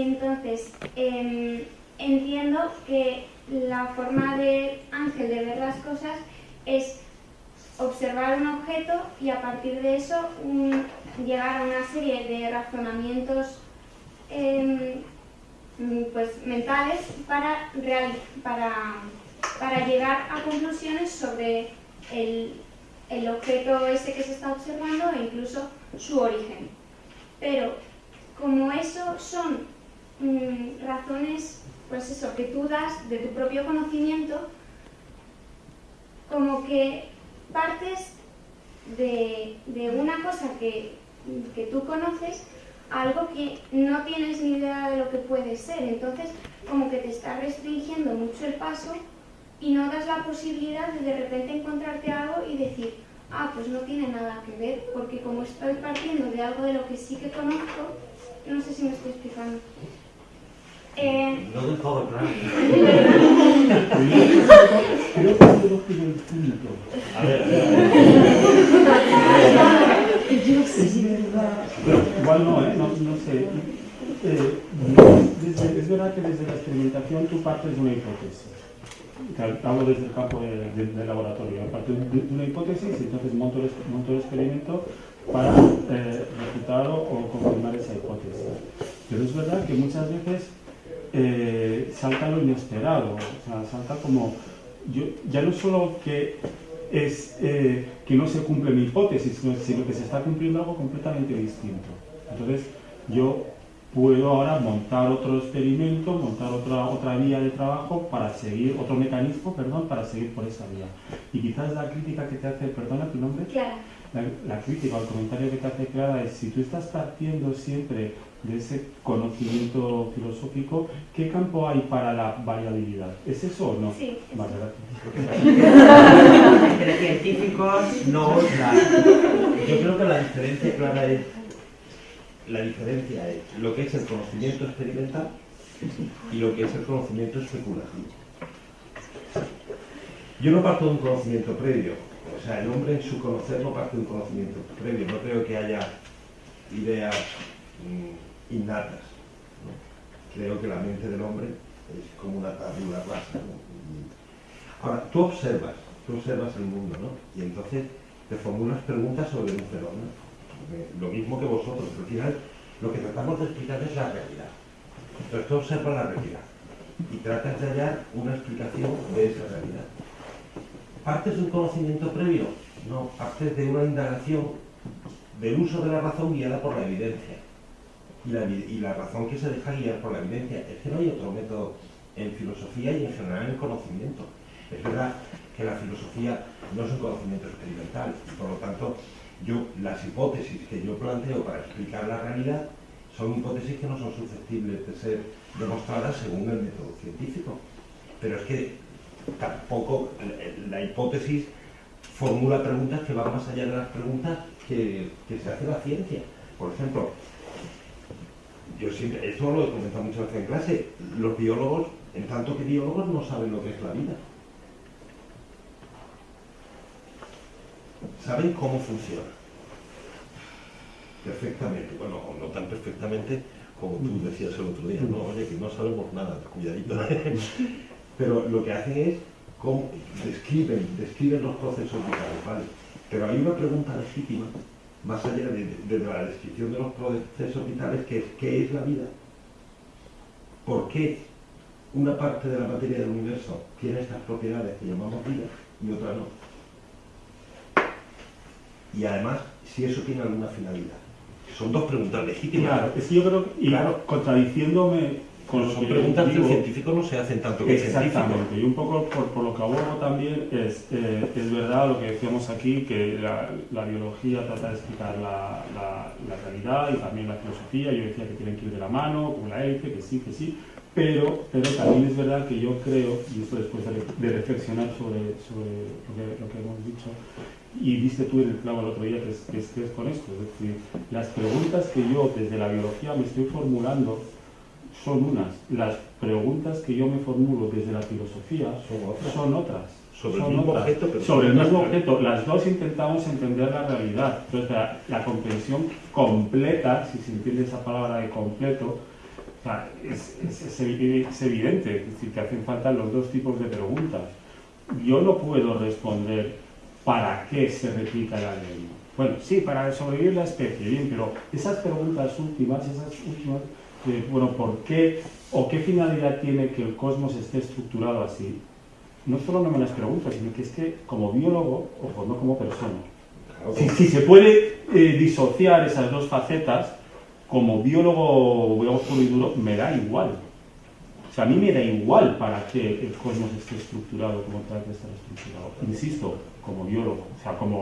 Entonces, em, entiendo que la forma de Ángel de ver las cosas es observar un objeto y a partir de eso llegar a una serie de razonamientos em, pues, mentales para, para, llegar a conclusiones sobre el, el objeto ese que se está observando e incluso su origen. Pero como eso son mm, razones, pues eso, que tú das de tu propio conocimiento, como que partes de, una cosa que, que, tú conoces algo que no tienes ni idea de lo que puede ser. Entonces, como que te está restringiendo mucho el paso y no das la posibilidad de de repente encontrarte algo y decir, ah, pues no tiene nada que ver, porque como estoy partiendo de algo de lo que sí que conozco, no sé si me estoy explicando. Eh... No del todo claro. Creo que el punto. A ver. Es verdad. Pero igual no, ¿eh? No, no sé. Eh, es verdad que desde la experimentación tú partes de una hipótesis hablo desde el campo del laboratorio, aparte de, una hipótesis, entonces monto el, monto el experimento para eh, refutar o, confirmar esa hipótesis. Pero es verdad que muchas veces eh, salta lo inesperado, o sea, salta como, yo, ya no solo que es eh, que no se cumple mi hipótesis, sino que se está cumpliendo algo completamente distinto. Entonces, yo puedo ahora montar otro experimento, montar otra, otra vía de trabajo para seguir, otro mecanismo, perdón, para seguir por esa vía. Y quizás la crítica que te hace, perdona tu nombre, Clara. La, crítica o el comentario que te hace Clara es si tú estás partiendo siempre de ese conocimiento filosófico, ¿qué campo hay para la variabilidad? ¿Es eso o no? Sí. Vale, gracias. Entre científicos no, yo creo que la diferencia clara es la diferencia es lo que es el conocimiento experimental y lo que es el conocimiento especulativo. Yo no parto de un conocimiento previo, o sea, el hombre en su conocer no parte de un conocimiento previo, no creo que haya ideas mm, innatas. Creo que la mente del hombre es como una tabula rasa. Ahora, tú observas, tú observas el mundo, ¿no? Y entonces te formulas preguntas sobre un fenómeno lo mismo que vosotros, al final lo que tratamos de explicar es la realidad. Entonces tú observas la realidad y tratas de hallar una explicación de esa realidad. ¿Partes de un conocimiento previo? No, partes de una indagación del uso de la razón guiada por la evidencia. Y la, y la razón que se deja guiar por la evidencia es que no hay otro método en filosofía y en general en conocimiento. Es verdad que la filosofía no es un conocimiento experimental y por lo tanto yo, las hipótesis que yo planteo para explicar la realidad son hipótesis que no son susceptibles de ser demostradas según el método científico. Pero es que tampoco la hipótesis formula preguntas que van más allá de las preguntas que, se hace la ciencia. Por ejemplo, yo siempre, esto lo he comentado muchas veces en clase, los biólogos, en tanto que biólogos, no saben lo que es la vida. saben cómo funciona. Perfectamente, bueno, no tan perfectamente como tú decías el otro día, no, oye, que no sabemos nada, cuidadito. Pero lo que hacen es, cómo, describen, describen los procesos vitales, ¿vale? Pero hay una pregunta legítima, más allá de, la descripción de los procesos vitales, que es, ¿qué es la vida? ¿Por qué una parte de la materia del universo tiene estas propiedades que llamamos vida y otra no? y además si eso tiene alguna finalidad. Son dos preguntas legítimas. Claro, es que yo creo y claro, contradiciéndome con son preguntas que científicos no se hacen tanto que Exactamente, y un poco por, lo que abordo también es, eh, es verdad lo que decíamos aquí, que la, la biología trata de explicar la, la, la, realidad y también la filosofía, yo decía que tienen que ir de la mano, como la ELFE, que sí, que sí, pero, pero también es verdad que yo creo, y esto después de, reflexionar sobre, sobre lo, que, lo que hemos dicho, y viste tú en el clavo el otro día que es, que es, con esto. Es decir, las preguntas que yo desde la biología me estoy formulando son unas. Las preguntas que yo me formulo desde la filosofía son otras. Sobre el mismo objeto. Sobre el mismo objeto. Las dos intentamos entender la realidad. Entonces, la, comprensión completa, si se entiende esa palabra de completo, es, es, evidente, es decir, que hacen falta los dos tipos de preguntas. Yo no puedo responder para qué se repita el ADN. Bueno, sí, para sobrevivir la especie, bien, pero esas preguntas últimas, esas últimas, bueno, ¿por qué o qué finalidad tiene que el cosmos esté estructurado así? No solo no me las pregunto, sino que es que como biólogo, o no como persona, si, se puede eh, disociar esas dos facetas, como biólogo, digamos puro y duro, me da igual. O sea, a mí me da igual para que el cosmos esté estructurado como tal que está estructurado. Insisto, como biólogo, o sea, como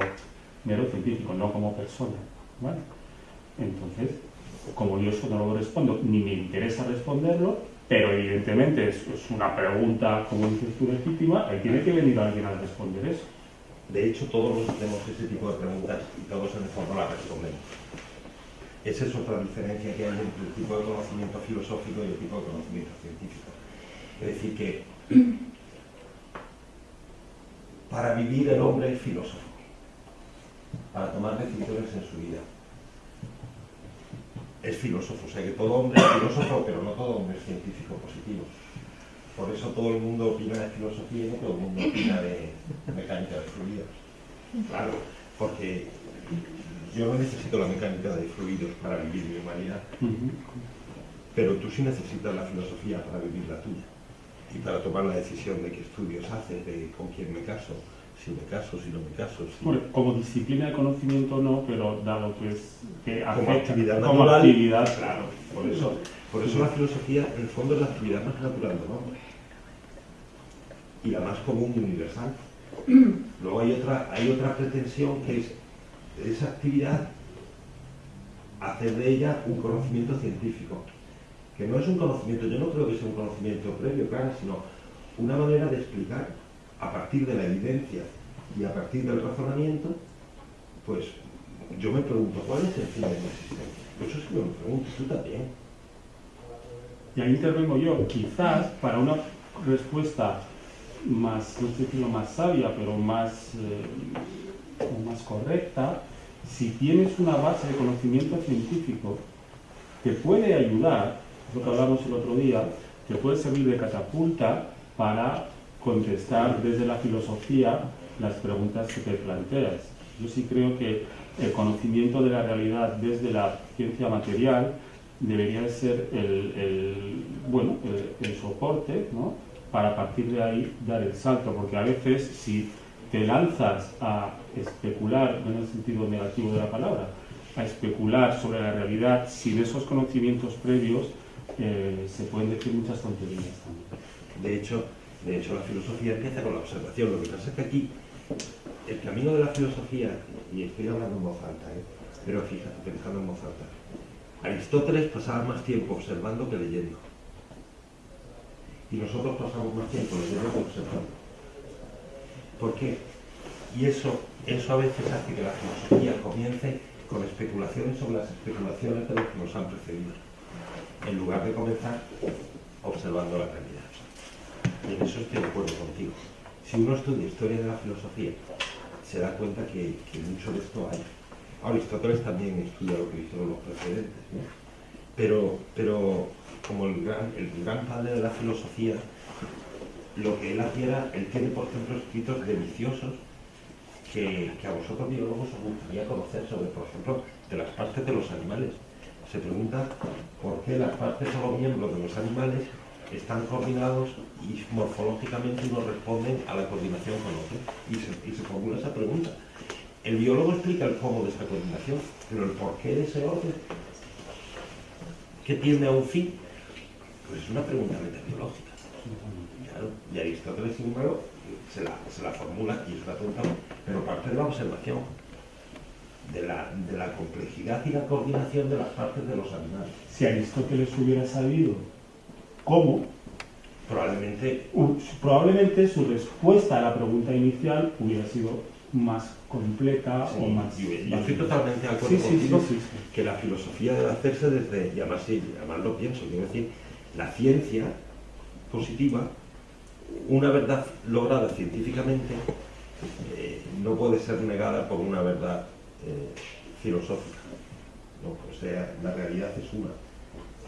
mero científico, no como persona. ¿vale? Entonces, como yo eso no lo respondo, ni me interesa responderlo, pero evidentemente es, es una pregunta, como dices tú, legítima, ahí tiene que venir alguien a responder eso. De hecho, todos nos hacemos ese tipo de preguntas y todos en el fondo las respondemos. Esa es otra diferencia que hay entre el tipo de conocimiento filosófico y el tipo de conocimiento científico. Es decir, que para vivir el hombre es filósofo, para tomar decisiones en su vida. Es filósofo, o sea que todo hombre es filósofo, pero no todo hombre es científico positivo. Por eso todo el mundo opina de filosofía y no todo el mundo opina de mecánica de fluidos. Claro, porque yo no necesito la mecánica de fluidos para vivir mi humanidad, pero tú sí necesitas la filosofía para vivir la tuya y para tomar la decisión de qué estudios haces, de con quién me caso, si me caso, si no me caso. como disciplina de conocimiento no, pero dado que es que como actividad natural, actividad. Claro, por eso, por eso la filosofía en el fondo es la actividad más natural del hombre y la más común y universal. Luego hay otra, hay otra pretensión que es esa actividad hacer de ella un conocimiento científico, que no es un conocimiento, yo no creo que sea un conocimiento previo, claro, sino una manera de explicar a partir de la evidencia y a partir del razonamiento, pues yo me pregunto, ¿cuál es el fin de la existencia? Eso sí me pregunto, tú también. Y ahí intervengo yo, quizás para una respuesta más, no sé decirlo más sabia, pero más, eh, más correcta, si tienes una base de conocimiento científico que puede ayudar, lo que hablamos el otro día, que puede servir de catapulta para contestar desde la filosofía las preguntas que te planteas. Yo sí creo que el conocimiento de la realidad desde la ciencia material debería ser el, bueno, el, soporte ¿no? para partir de ahí dar el salto, porque a veces si te lanzas a especular, en el sentido negativo de la palabra, a especular sobre la realidad sin esos conocimientos previos, eh, se pueden decir muchas tonterías también. De hecho, de hecho, la filosofía empieza con la observación. Lo que pasa es que aquí, el camino de la filosofía, y estoy hablando en voz alta, ¿eh? pero fíjate, pensando en voz alta, Aristóteles pasaba más tiempo observando que leyendo. Y nosotros pasamos más tiempo leyendo que observando. ¿Por qué? Y eso, eso a veces hace que la filosofía comience con especulaciones sobre las especulaciones de los que nos han precedido, en lugar de comenzar observando la realidad. Y en eso estoy de acuerdo contigo. Si uno estudia historia de la filosofía, se da cuenta que, mucho de esto hay. Aristóteles también estudia lo que hicieron los precedentes, pero, pero como el gran, el gran padre de la filosofía, lo que él hacía él tiene por ejemplo escritos deliciosos que, que, a vosotros biólogos os gustaría conocer sobre, por ejemplo, de las partes de los animales. Se pregunta por qué las partes o los miembros de los animales están coordinados y morfológicamente uno responden a la coordinación con otro. Y se, formula esa pregunta. El biólogo explica el cómo de esa coordinación, pero el porqué de ese orden, que tiende a un fin, pues es una pregunta metabiológica. Claro, y Aristóteles, sin embargo, se la, se la formula y es la pregunta, pero parte de la observación, de la, de la complejidad y la coordinación de las partes de los animales. Si Aristóteles hubiera sabido cómo, probablemente, probablemente su respuesta a la pregunta inicial hubiera sido más completa o más... Yo, estoy totalmente de acuerdo contigo que la filosofía debe hacerse desde, y además, sí, además lo pienso, quiero decir, la ciencia positiva, una verdad lograda científicamente, eh, no puede ser negada por una verdad eh, filosófica. ¿no? O sea, la realidad es una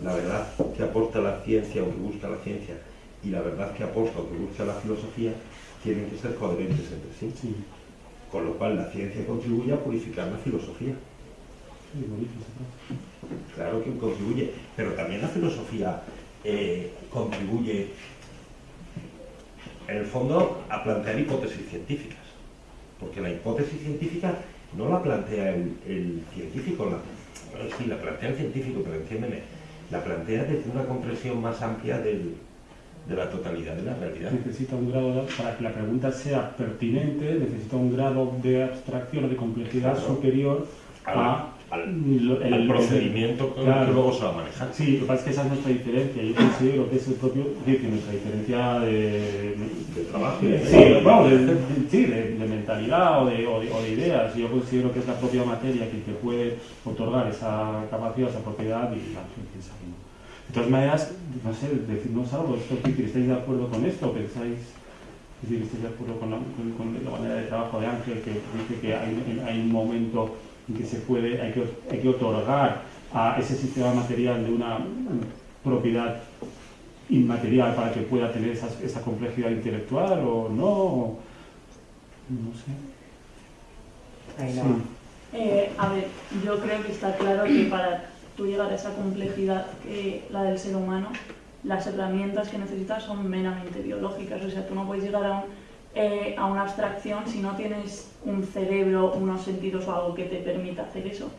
la verdad que aporta la ciencia o que busca la ciencia y la verdad que aporta o que busca la filosofía tienen que ser coherentes entre sí. Sí, Con lo cual la ciencia contribuye a purificar la filosofía. Claro que contribuye, pero también la filosofía eh, contribuye, en el fondo, a plantear hipótesis científicas. Porque la hipótesis científica no la plantea el, el científico, la, bueno, sí, la plantea el científico, pero entiéndeme, la plantea desde una comprensión más amplia del- de la totalidad de la realidad. Necesita un grado, de- para que la pregunta sea pertinente, necesita un grado de abstracción o de complejidad Claro. superior a Al, lo- el- al procedimiento el Claro. que luego se va a manejar. Sí, lo que pasa es que esa es nuestra diferencia. Yo considero que es el propio, es decir, nuestra diferencia de, De trabajo. de- Sí, bueno, de, de- sí, de- mentalidad o de, o de- o de ideas. Yo considero que es la propia materia que te puede otorgar esa capacidad, esa propiedad y la piensa que no. De todas maneras, no sé, decirnos algo, esto. ¿estáis de acuerdo con esto? ¿Pensáis, es decir, estáis de acuerdo con la, con- con la manera de trabajo de Ángel que dice que hay, hay un momento en que se puede, hay que, hay que otorgar a ese sistema material de una propiedad inmaterial para que pueda tener esa, esa complejidad intelectual o no? o- no sé. Ahí Sí. no. Eh, a ver, yo creo que está claro que para tú llegar a esa complejidad que la del ser humano, las herramientas que necesitas son meramente biológicas. O sea, tú no puedes llegar a, un, eh, a una abstracción si no tienes un cerebro, unos sentidos o algo que te permita hacer eso.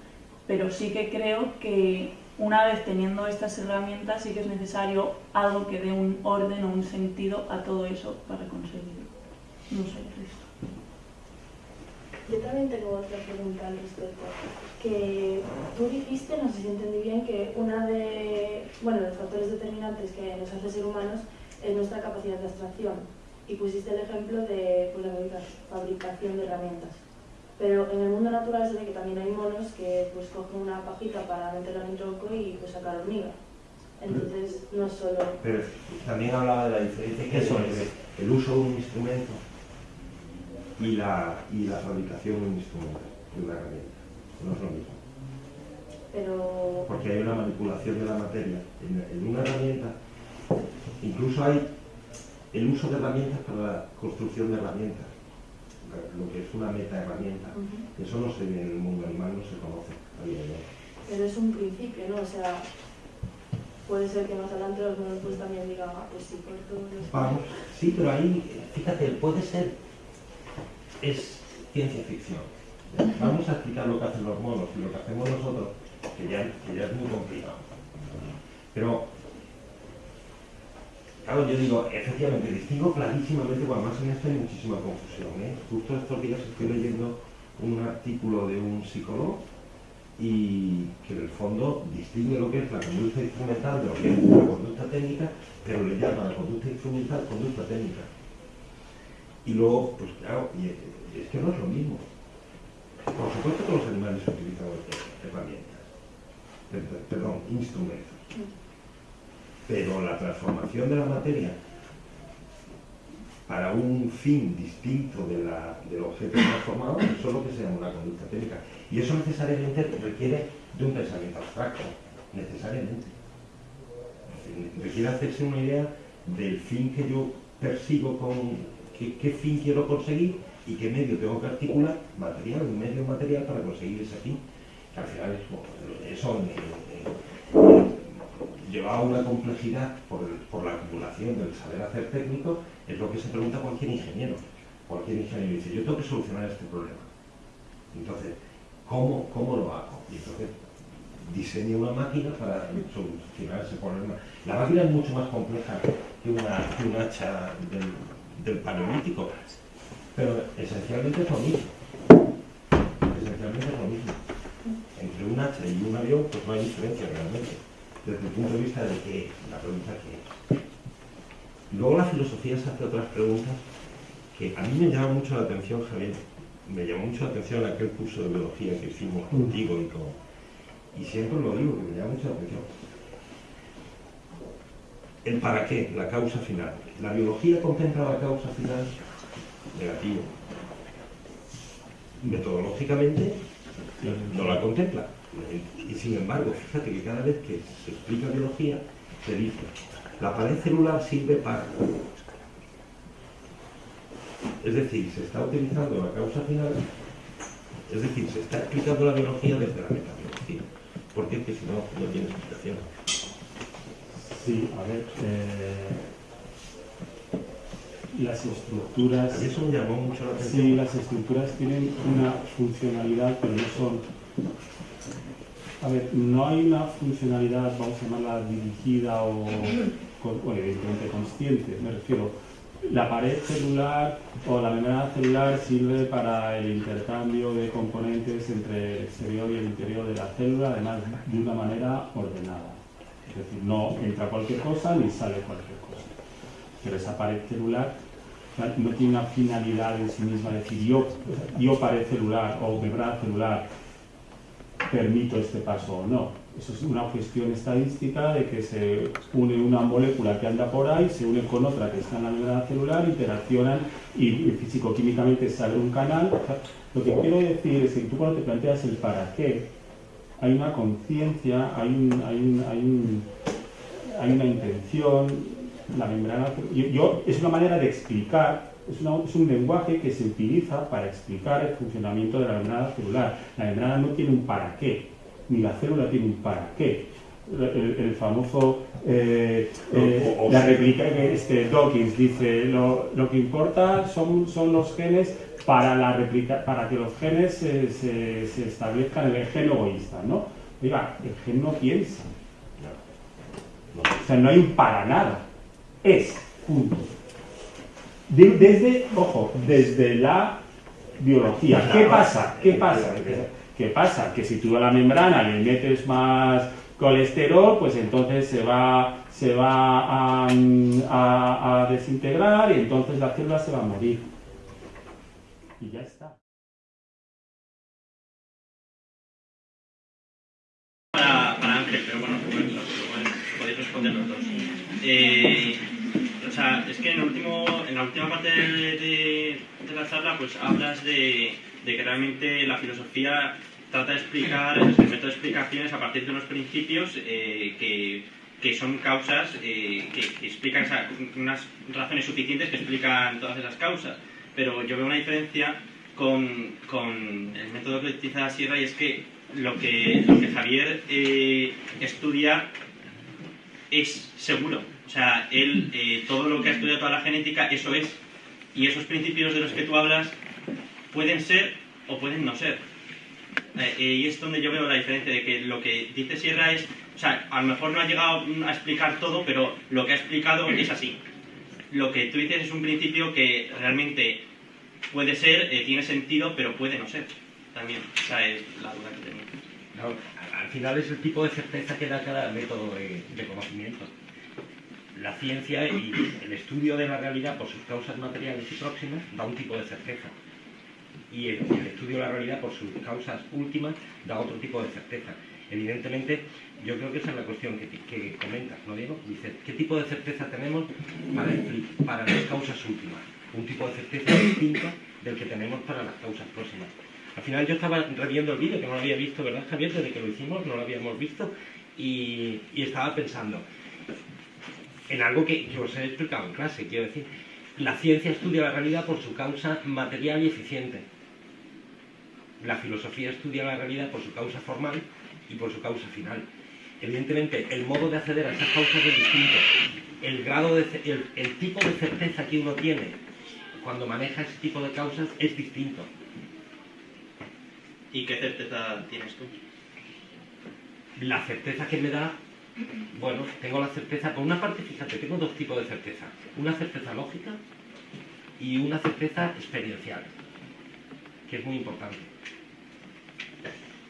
Pero sí que creo que una vez teniendo estas herramientas sí que es necesario algo que dé un orden o un sentido a todo eso para conseguirlo. No sé, Cristo. Yo también tengo otra pregunta al respecto. Que tú dijiste, no sé si entendí bien, que una de bueno, los factores determinantes que nos hace ser humanos es nuestra capacidad de abstracción. Y pusiste el ejemplo de pues, la fabrica- fabricación de herramientas. Pero en el mundo natural se ve que también hay monos que pues cogen una pajita para meterla en un tronco y pues sacar hormiga. Entonces no es solo... Pero también hablaba de la diferencia que Eso es. entre el uso de un instrumento y la, y la fabricación de un instrumento, de una herramienta. No es lo mismo. Pero... Porque hay una manipulación de la materia. En, en una herramienta, incluso hay el uso de herramientas para la construcción de herramientas, lo que es una meta herramienta. Ujú. Eso no se ve en el mundo animal, no se conoce a día de hoy. Pero es un principio, ¿no? O sea, puede ser que más adelante los monos pues también digan, ah, pues sí, corto los... Vamos, sí, pero ahí, fíjate, puede ser, es ciencia ficción. Vamos a explicar lo que hacen los monos y lo que hacemos nosotros, que ya, que ya es muy complicado. Pero, claro, yo digo, efectivamente, distingo clarísimamente, bueno, más en esto hay muchísima confusión. ¿eh? Justo estos días estoy leyendo un artículo de un psicólogo y que en el fondo distingue lo que es la conducta instrumental de lo que es la conducta técnica, pero le llama la conducta instrumental conducta técnica. Y luego, pues claro, y es que no es lo mismo. Por supuesto que los animales utilizan herramientas, per- per- perdón, instrumentos. Pero la transformación de la materia para un fin distinto de la- del objeto transformado, es lo que se llama una conducta técnica. Y eso necesariamente requiere de un pensamiento abstracto, necesariamente. Requiere hacerse una idea del fin que yo persigo con, qué, fin quiero conseguir y qué medio tengo que articular, material, un medio material para conseguir ese fin. Que al final es, bueno, eso eh, lleva a una complejidad por, por la acumulación del saber hacer técnico, es lo que se pregunta cualquier ingeniero. Cualquier ingeniero dice, yo tengo que solucionar este problema. Entonces, ¿cómo, cómo lo hago? Y entonces diseña una máquina para solucionar ese problema. La máquina es mucho más compleja que, una, que un hacha del, del paleolítico, pero esencialmente es lo mismo. Esencialmente es lo mismo. Entre un hacha y un avión, pues no hay diferencia realmente, desde el punto de vista de que la pregunta que es. Luego la filosofía se hace otras preguntas que a mí me llama mucho la atención, Javier. Me llamó mucho la atención aquel curso de biología que hicimos contigo y con, y siempre lo digo, que me llama mucho la atención. El para qué, la causa final. La biología contempla la causa final negativo. Metodológicamente no la contempla. Y sin embargo, fíjate que cada vez que se explica biología, se dice, la pared celular sirve para... Es decir, se está utilizando la causa final, es decir, se está explicando la biología desde la metabiología. Porque es que si no, no tiene explicación. Sí, a ver, eh, las estructuras... A eso me llamó mucho la atención. Sí, las estructuras tienen una funcionalidad, pero no son... A ver, no hay una funcionalidad, vamos a llamarla dirigida o, evidentemente consciente, me refiero. La pared celular o la membrana celular sirve para el intercambio de componentes entre el exterior y el interior de la célula, además de una manera ordenada. Es decir, no entra cualquier cosa ni sale cualquier cosa. Pero esa pared celular no tiene una finalidad en sí misma, es decir, yo, yo pared celular o membrana celular permito este paso o no. Eso es una cuestión estadística de que se une una molécula que anda por ahí, se une con otra que está en la membrana celular, interaccionan y, físico-químicamente sale un canal. Lo que quiero decir es que tú cuando te planteas el para qué, hay una conciencia, hay, un, hay, un- hay una intención, la membrana... Yo, yo- es una manera de explicar, es, una- es un lenguaje que se utiliza para explicar el funcionamiento de la membrana celular. La membrana no tiene un para qué, ni la célula tiene un para qué. El, famoso, eh, eh, O- o- la réplica que este Dawkins dice, lo, lo que importa son, son los genes para, la replica, para que los genes se, se- se establezcan en el gen egoísta, ¿no? Oiga, el gen no piensa, o sea, no hay un para nada, es, punto. De- desde, ojo, desde la biología. ¿Qué pasa? ¿Qué pasa? ¿Qué pasa? Que si tú a la membrana le metes más colesterol, pues entonces se va, se va a, a- a desintegrar y entonces la célula se va a morir. Y ya está. para, para Ángel, pero bueno, podéis responder los dos. Eh, o sea, es que en, el último, en la última parte de, la charla, pues hablas de, que realmente la filosofía trata de explicar, el método de explicaciones a partir de unos principios eh, que, que son causas eh, que, explican, unas razones suficientes que explican todas esas causas. Pero yo veo una diferencia con, con el método que utiliza Sierra y es que lo que, lo que Javier eh, estudia es seguro. O sea, él, eh, todo lo que ha estudiado, toda la genética, eso es. Y esos principios de los que tú hablas pueden ser o pueden no ser. Eh, eh, y es donde yo veo la diferencia de que lo que dice Sierra es, o sea, a lo mejor no ha llegado a explicar todo, pero lo que ha explicado es así. Lo que tú dices es un principio que realmente puede ser, eh, tiene sentido, pero puede no ser. También, esa es la duda que tengo. No, al final es el tipo de certeza que da cada método de, de conocimiento. La ciencia y el estudio de la realidad por sus causas materiales y próximas da un tipo de certeza. Y el, estudio de la realidad por sus causas últimas da otro tipo de certeza. Evidentemente, yo creo que esa es la cuestión que, que comentas, ¿no, Diego? Dice, ¿qué tipo de certeza tenemos para, las causas últimas? Un tipo de certeza distinto del que tenemos para las causas próximas. Al final yo estaba reviendo el vídeo, que no lo había visto, ¿verdad, Javier? Desde que lo hicimos, no lo habíamos visto, y estaba pensando en algo que, que os he explicado en clase, quiero decir, la ciencia estudia la realidad por su causa material y eficiente. La filosofía estudia la realidad por su causa formal y por su causa final. Evidentemente, el modo de acceder a esas causas es distinto. El, grado de, ce- el, el tipo de certeza que uno tiene cuando maneja ese tipo de causas es distinto. ¿Y qué certeza tienes tú? La certeza que me da, bueno, tengo la certeza, por una parte, fíjate, tengo dos tipos de certeza. Una certeza lógica y una certeza experiencial, que es muy importante.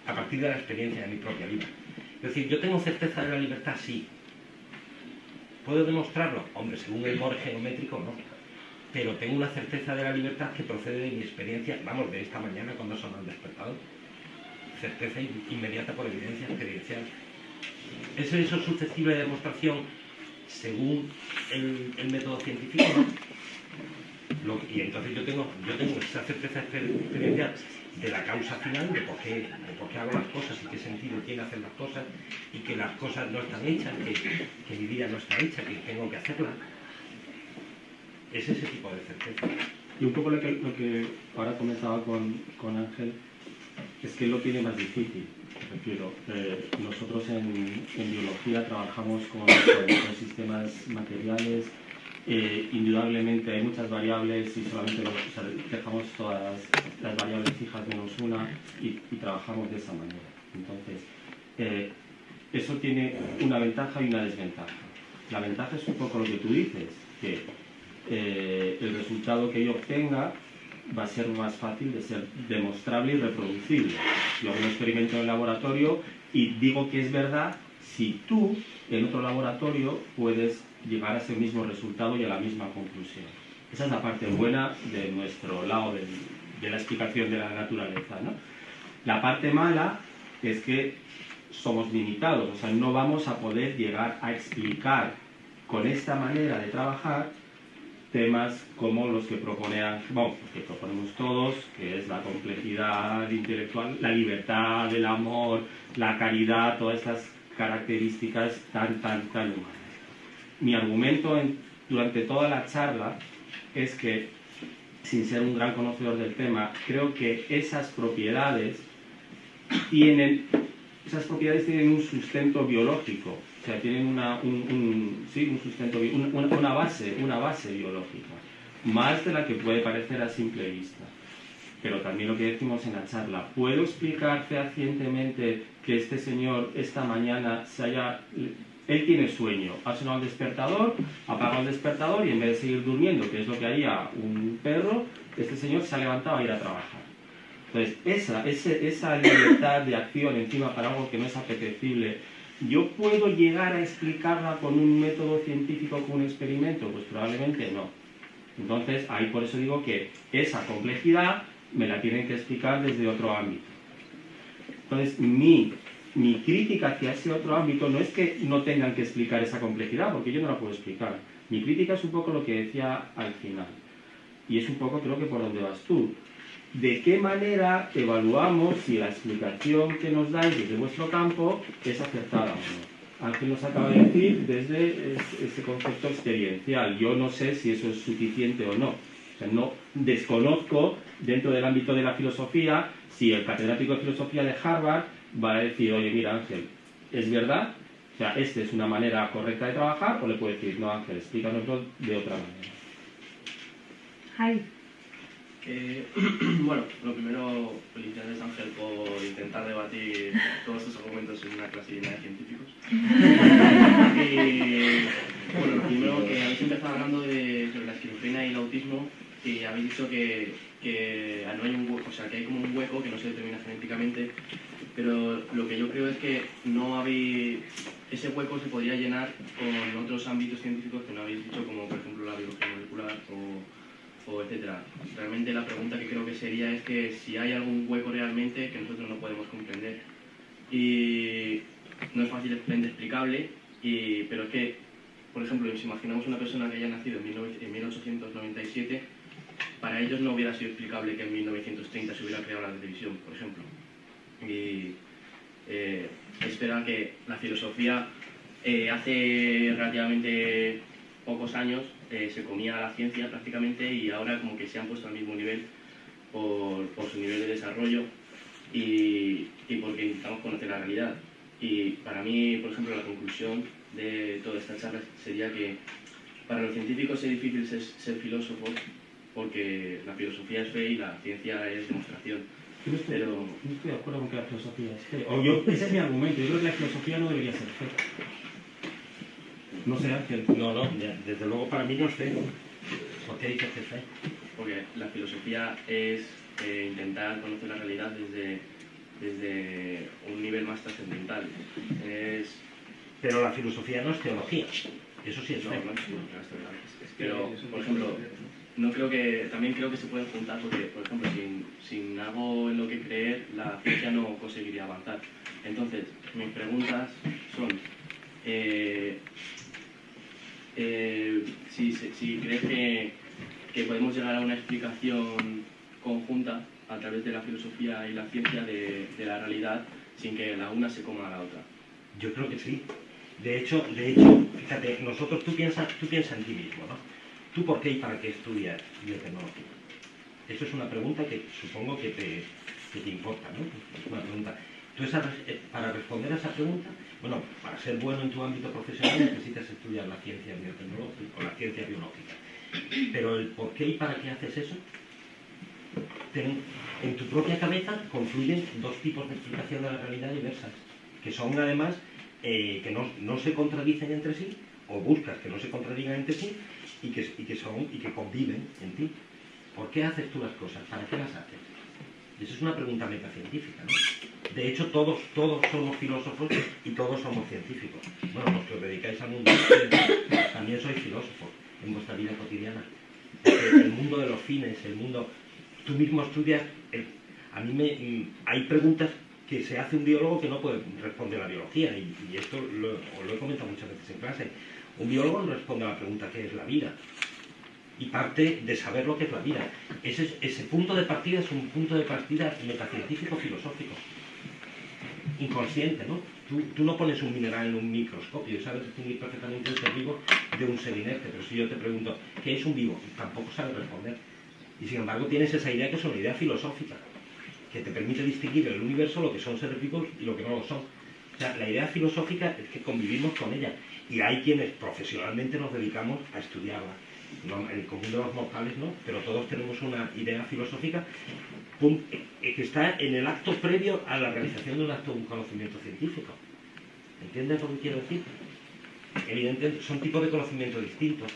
A partir de la experiencia de mi propia vida. Es decir, yo tengo certeza de la libertad, sí. ¿Puedo demostrarlo? Hombre, según el more geométrico, no. Pero tengo una certeza de la libertad que procede de mi experiencia, vamos, de esta mañana cuando sonó el despertador certeza in- inmediata por evidencia experiencial. ¿Es eso susceptible de demostración según el, método científico? y entonces yo tengo, yo tengo esa certeza exper- experiencia de la causa final, de por, qué, de por qué hago las cosas y qué sentido tiene hacer las cosas y que las cosas no están hechas, que, que mi vida no está hecha, que tengo que hacerla. Es ese tipo de certeza. Y un poco lo que, lo que ahora comentaba con, con Ángel, es que él lo tiene más difícil. Eh, nosotros en, biología trabajamos con, con- sistemas materiales, eh, indudablemente hay muchas variables y solamente dejamos todas las variables fijas menos una y, trabajamos de esa manera. Entonces, eh, eso tiene una ventaja y una desventaja. La ventaja es un poco lo que tú dices, que el resultado que yo obtenga va a ser más fácil de ser demostrable y reproducible. Yo hago un experimento en el laboratorio y digo que es verdad si tú en otro laboratorio puedes llegar a ese mismo resultado y a la misma conclusión. Esa es la parte buena de nuestro lado del- de la explicación de la naturaleza. ¿no? La parte mala es que somos limitados, o sea, no vamos a poder llegar a explicar con esta manera de trabajar temas como los que propone bueno, los que proponemos todos, que es la complejidad intelectual, la libertad, el amor, la caridad, todas estas características tan, tan, tan humanas. Mi argumento en- durante toda la charla es que, sin ser un gran conocedor del tema, creo que esas propiedades tienen, esas propiedades tienen un sustento biológico, o sea, tienen una, un, un- sí, un sustento, una, una base, una base biológica, más de la que puede parecer a simple vista. Pero también lo que decimos en la charla, ¿puedo explicar fehacientemente que este señor esta mañana se haya... Él tiene sueño, ha sonado el despertador, apaga el despertador y en vez de seguir durmiendo, que es lo que haría un perro, este señor se ha levantado a ir a trabajar. Entonces, esa, ese- esa libertad de acción encima para algo que no es apetecible, ¿yo puedo llegar a explicarla con un método científico, con un experimento? Pues probablemente no. Entonces, ahí por eso digo que esa complejidad me la tienen que explicar desde otro ámbito. Entonces, mi, mi crítica hacia ese otro ámbito no es que no tengan que explicar esa complejidad, porque yo no la puedo explicar. Mi crítica es un poco lo que decía al final. Y es un poco, creo que por donde vas tú. ¿De qué manera evaluamos si la explicación que nos dais desde vuestro campo es acertada o no? Ángel nos acaba de decir desde es- ese concepto experiencial. Yo no sé si eso es suficiente o no. O sea, no desconozco dentro del ámbito de la filosofía si el catedrático de filosofía de Harvard va a decir, oye, mira Ángel, ¿es verdad? O sea, ¿esta es una manera correcta de trabajar? O le puede decir, no Ángel, explícanoslo de otra manera. Jaime. Eh, bueno, lo primero, felicidades Ángel por intentar debatir todos estos argumentos en una clase llena de científicos. y bueno, lo primero que habéis empezado hablando de, sobre la esquizofrenia y el autismo y habéis dicho que, que no hay un hueco, o sea, que hay como un hueco que no se determina genéticamente, pero lo que yo creo es que no habéis, ese hueco se podría llenar con otros ámbitos científicos que no habéis dicho, como por ejemplo la biología molecular o, o etcétera. Realmente la pregunta que creo que sería es que si hay algún hueco realmente que nosotros no podemos comprender. Y no es fácilmente explicable, y, pero es que, por ejemplo, si imaginamos una persona que haya nacido en 19 en 1897, para ellos no hubiera sido explicable que en 1930 se hubiera creado la televisión, por ejemplo. Y eh, espera que la filosofía eh, hace relativamente pocos años eh, se comía a la ciencia prácticamente y ahora como que se han puesto al mismo nivel por, por su nivel de desarrollo y, y porque intentamos conocer la realidad. Y para mí, por ejemplo, la conclusión de toda esta charla sería que para los científicos es difícil ser, ser filósofos porque la filosofía es fe y la ciencia es demostración. Yo no estoy, Pero- no estoy de acuerdo con que la filosofía es fe. O yo, ese es mi argumento. Yo creo que la filosofía no debería ser fe. No sé, Ángel. No, no, ya, desde luego para mí no es fe. ¿Por qué dices que? Porque la filosofía es eh, intentar conocer la realidad desde, desde un nivel más trascendental. Es, Pero la filosofía no es teología. Eso sí es no, es no es verdad. Pero, por ejemplo, no creo que, también creo que se pueden juntar porque, por ejemplo, sin, sin algo en lo que creer, la ciencia no conseguiría avanzar. Entonces, mis preguntas son, eh, eh, si, si crees que, que podemos llegar a una explicación conjunta a través de la filosofía y la ciencia de, de la realidad sin que la una se coma a la otra. Yo creo que sí. De hecho, de hecho, fíjate, nosotros, tú piensas, tú piensas en ti mismo, ¿no? ¿Tú por qué y para qué estudias biotecnología? Eso es una pregunta que supongo que te, que te importa, ¿no? Es una pregunta. Esa, eh, para responder a esa pregunta, bueno, para ser bueno en tu ámbito profesional necesitas estudiar la ciencia biotecnológica o la ciencia biológica. Pero el por qué y para qué haces eso, en tu propia cabeza confluyen dos tipos de explicación de la realidad diversas, que son además eh, que no, se contradicen entre sí, o buscas que no se contradigan entre sí, y que, y que son y que conviven en ti. ¿Por qué haces tú las cosas? ¿Para qué las haces? Esa es una pregunta metacientífica, ¿no? De hecho, todos, todos somos filósofos y todos somos científicos. Bueno, los que os dedicáis al mundo también sois filósofos en vuestra vida cotidiana. El mundo de los fines, el mundo... Tú mismo estudias... a mí me... mm, Hay preguntas que se hace un biólogo que no puede responder la biología, y, esto os lo he comentado muchas veces en clase. Un biólogo no responde a la pregunta ¿qué es la vida? y parte de saber lo que es la vida. Ese, es- ese punto de partida es un punto de partida metacientífico-filosófico. Inconsciente, ¿no? Tú, no pones un mineral en un microscopio y sabes distinguir perfectamente ser vivo de un ser inerte, pero si yo te pregunto, ¿qué es un vivo? Tampoco sabes responder. Y sin embargo tienes esa idea que es una idea filosófica, que te permite distinguir en el universo lo que son seres vivos y lo que no lo son. O sea, la idea filosófica es que convivimos con ella y hay quienes profesionalmente nos dedicamos a estudiarla. El común de los mortales no, pero todos tenemos una idea filosófica eh, que está en el acto previo a la realización de un acto de un conocimiento científico. ¿Entiendes lo que quiero decir? Evidentemente son tipos de conocimiento distintos,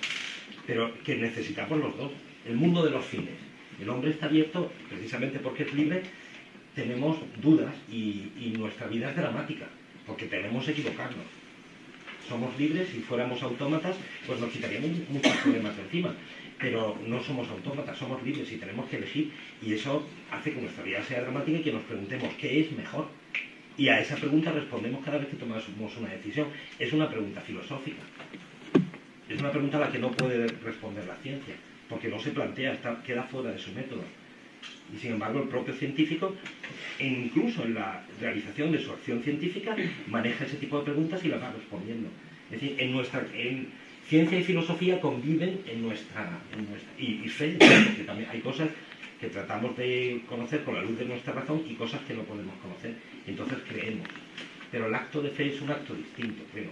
pero que necesitamos los dos. El mundo de los fines. El hombre está abierto, precisamente porque es libre, tenemos dudas y, y nuestra vida es dramática, porque tenemos equivocarnos. Somos libres, si fuéramos autómatas, pues nos quitaríamos muchos problemas de encima. Pero no somos autómatas, somos libres y tenemos que elegir. Y eso hace que nuestra vida sea dramática y que nos preguntemos qué es mejor. Y a esa pregunta respondemos cada vez que tomamos una decisión. Es una pregunta filosófica. Es una pregunta a la que no puede responder la ciencia, porque no se plantea, está, queda fuera de su método. Y sin embargo, el propio científico, e incluso en la realización de su acción científica, maneja ese tipo de preguntas y las va respondiendo. Es decir, en nuestra, en ciencia y filosofía conviven en nuestra, en nuestra y, fe, porque también hay cosas que tratamos de conocer con la luz de nuestra razón y cosas que no podemos conocer. Entonces creemos. Pero el acto de fe es un acto distinto, creo,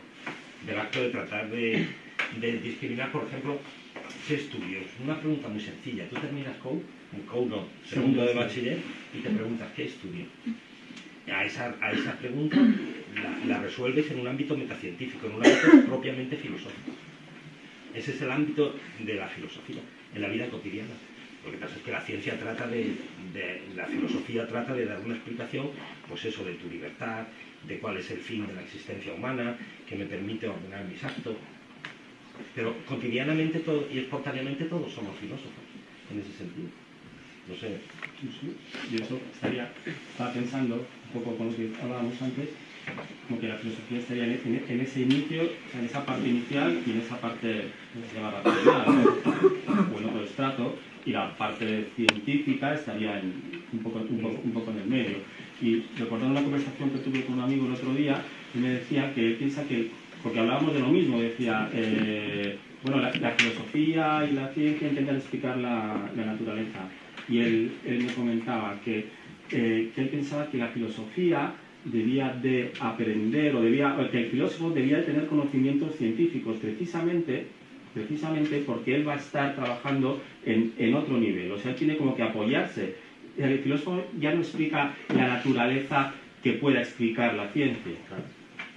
del acto de tratar de, discriminar, por ejemplo, ¿qué estudios? Una pregunta muy sencilla. Tú terminas COU, un COU no, segundo de bachiller, y te preguntas, ¿qué estudio? A esa, a esa pregunta la, la resuelves en un ámbito metacientífico, en un ámbito propiamente filosófico. Ese es el ámbito de la filosofía, en la vida cotidiana. Lo que pasa es que la ciencia trata de, de- la filosofía trata de dar una explicación, pues eso, de tu libertad, de cuál es el fin de la existencia humana, que me permite ordenar mis actos. Pero cotidianamente todo, y espontáneamente todos somos filósofos, en ese sentido. No sé, Sí, sí. Y eso estaría, estaba pensando, un poco con lo que hablábamos antes, como que la filosofía estaría en, en- en ese inicio, o sea, en esa parte inicial y en esa parte se llama racional, ¿no? o en otro estrato, y la parte científica estaría en- un, poco, un, poco, un poco en el medio. Y recordando una conversación que tuve con un amigo el otro día, él me decía que él piensa que, porque hablábamos de lo mismo, decía, eh, bueno, la, la filosofía y la ciencia intentan explicar la, la naturaleza. Y él, él me comentaba que, eh, que él pensaba que la filosofía debía de aprender o debía, que el filósofo debía de tener conocimientos científicos precisamente precisamente porque él va a estar trabajando en, en otro nivel, o sea, él tiene como que apoyarse. El filósofo ya no explica la naturaleza que pueda explicar la ciencia.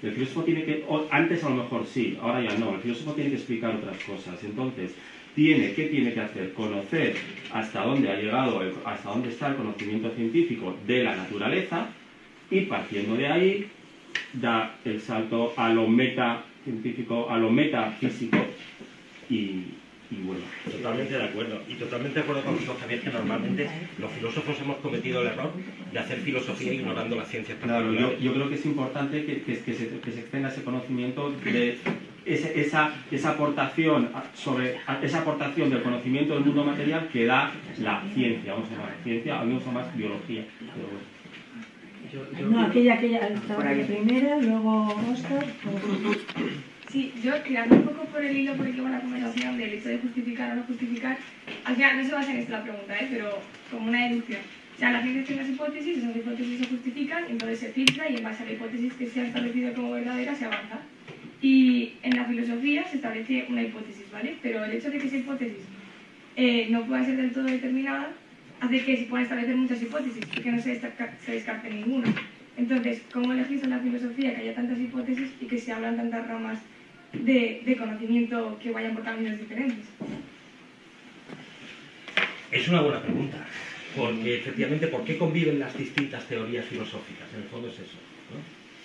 El filósofo tiene que, antes a lo mejor sí, ahora ya no, el filósofo tiene que explicar otras cosas. Entonces, tiene, ¿qué tiene que hacer? Conocer hasta dónde ha llegado, el- hasta dónde está el conocimiento científico de la naturaleza y partiendo de ahí da el salto a lo metacientífico, a lo metafísico y, y bueno. Totalmente de acuerdo. Y totalmente de acuerdo contigo, Javier, que normalmente los filósofos hemos cometido el error de hacer filosofía ignorando las ciencias Claro, yo, creo que es importante que, que- que se, que se extenga ese conocimiento de esa, esa, esa aportación sobre esa aportación del conocimiento del mundo material que da la ciencia, vamos a llamar ciencia, a mí me gusta más biología. Pero bueno. Yo, yo, no, aquella, aquella, primera, luego Oscar. Sí, yo tirando un poco por el hilo por el que va la conversación del hecho de justificar o no justificar, al final no se basa en esto la pregunta, ¿eh? pero como una deducción. O sea, la ciencia tiene unas hipótesis, esas hipótesis se justifican, entonces se filtra y en base a la hipótesis que se ha establecido como verdadera se avanza. Y en la filosofía se establece una hipótesis, ¿vale? Pero el hecho de que esa hipótesis eh, no pueda ser del todo determinada hace que se puedan establecer muchas hipótesis y que no se, descarte ninguna. Entonces, ¿cómo elegís en la filosofía que haya tantas hipótesis y que se hablan tantas ramas de, de conocimiento que vayan por caminos diferentes? Es una buena pregunta, porque efectivamente, ¿por qué conviven las distintas teorías filosóficas? En el fondo es eso.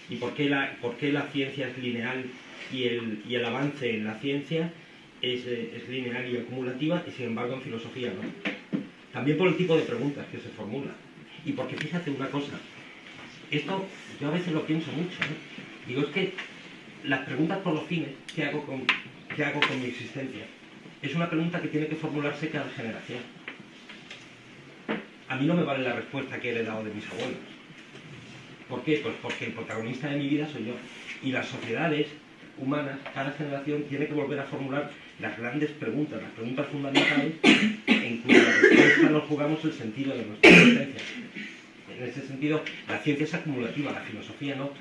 ¿Y por qué, la, por qué la ciencia es lineal y el, y el avance en la ciencia es, eh, es lineal y acumulativa y sin embargo en filosofía no? También por el tipo de preguntas que se formulan. Y porque fíjate una cosa, esto yo a veces lo pienso mucho. Digo, es que las preguntas por los fines, ¿qué hago con, qué hago con mi existencia? Es una pregunta que tiene que formularse cada generación. A mí no me vale la respuesta que he heredado de mis abuelos. ¿Por qué? Pues porque el protagonista de mi vida soy yo. Y las sociedades humanas, cada generación tiene que volver a formular las grandes preguntas, las preguntas fundamentales en cuya respuesta nos jugamos el sentido de nuestra existencia. En ese sentido, la ciencia es acumulativa, la filosofía no.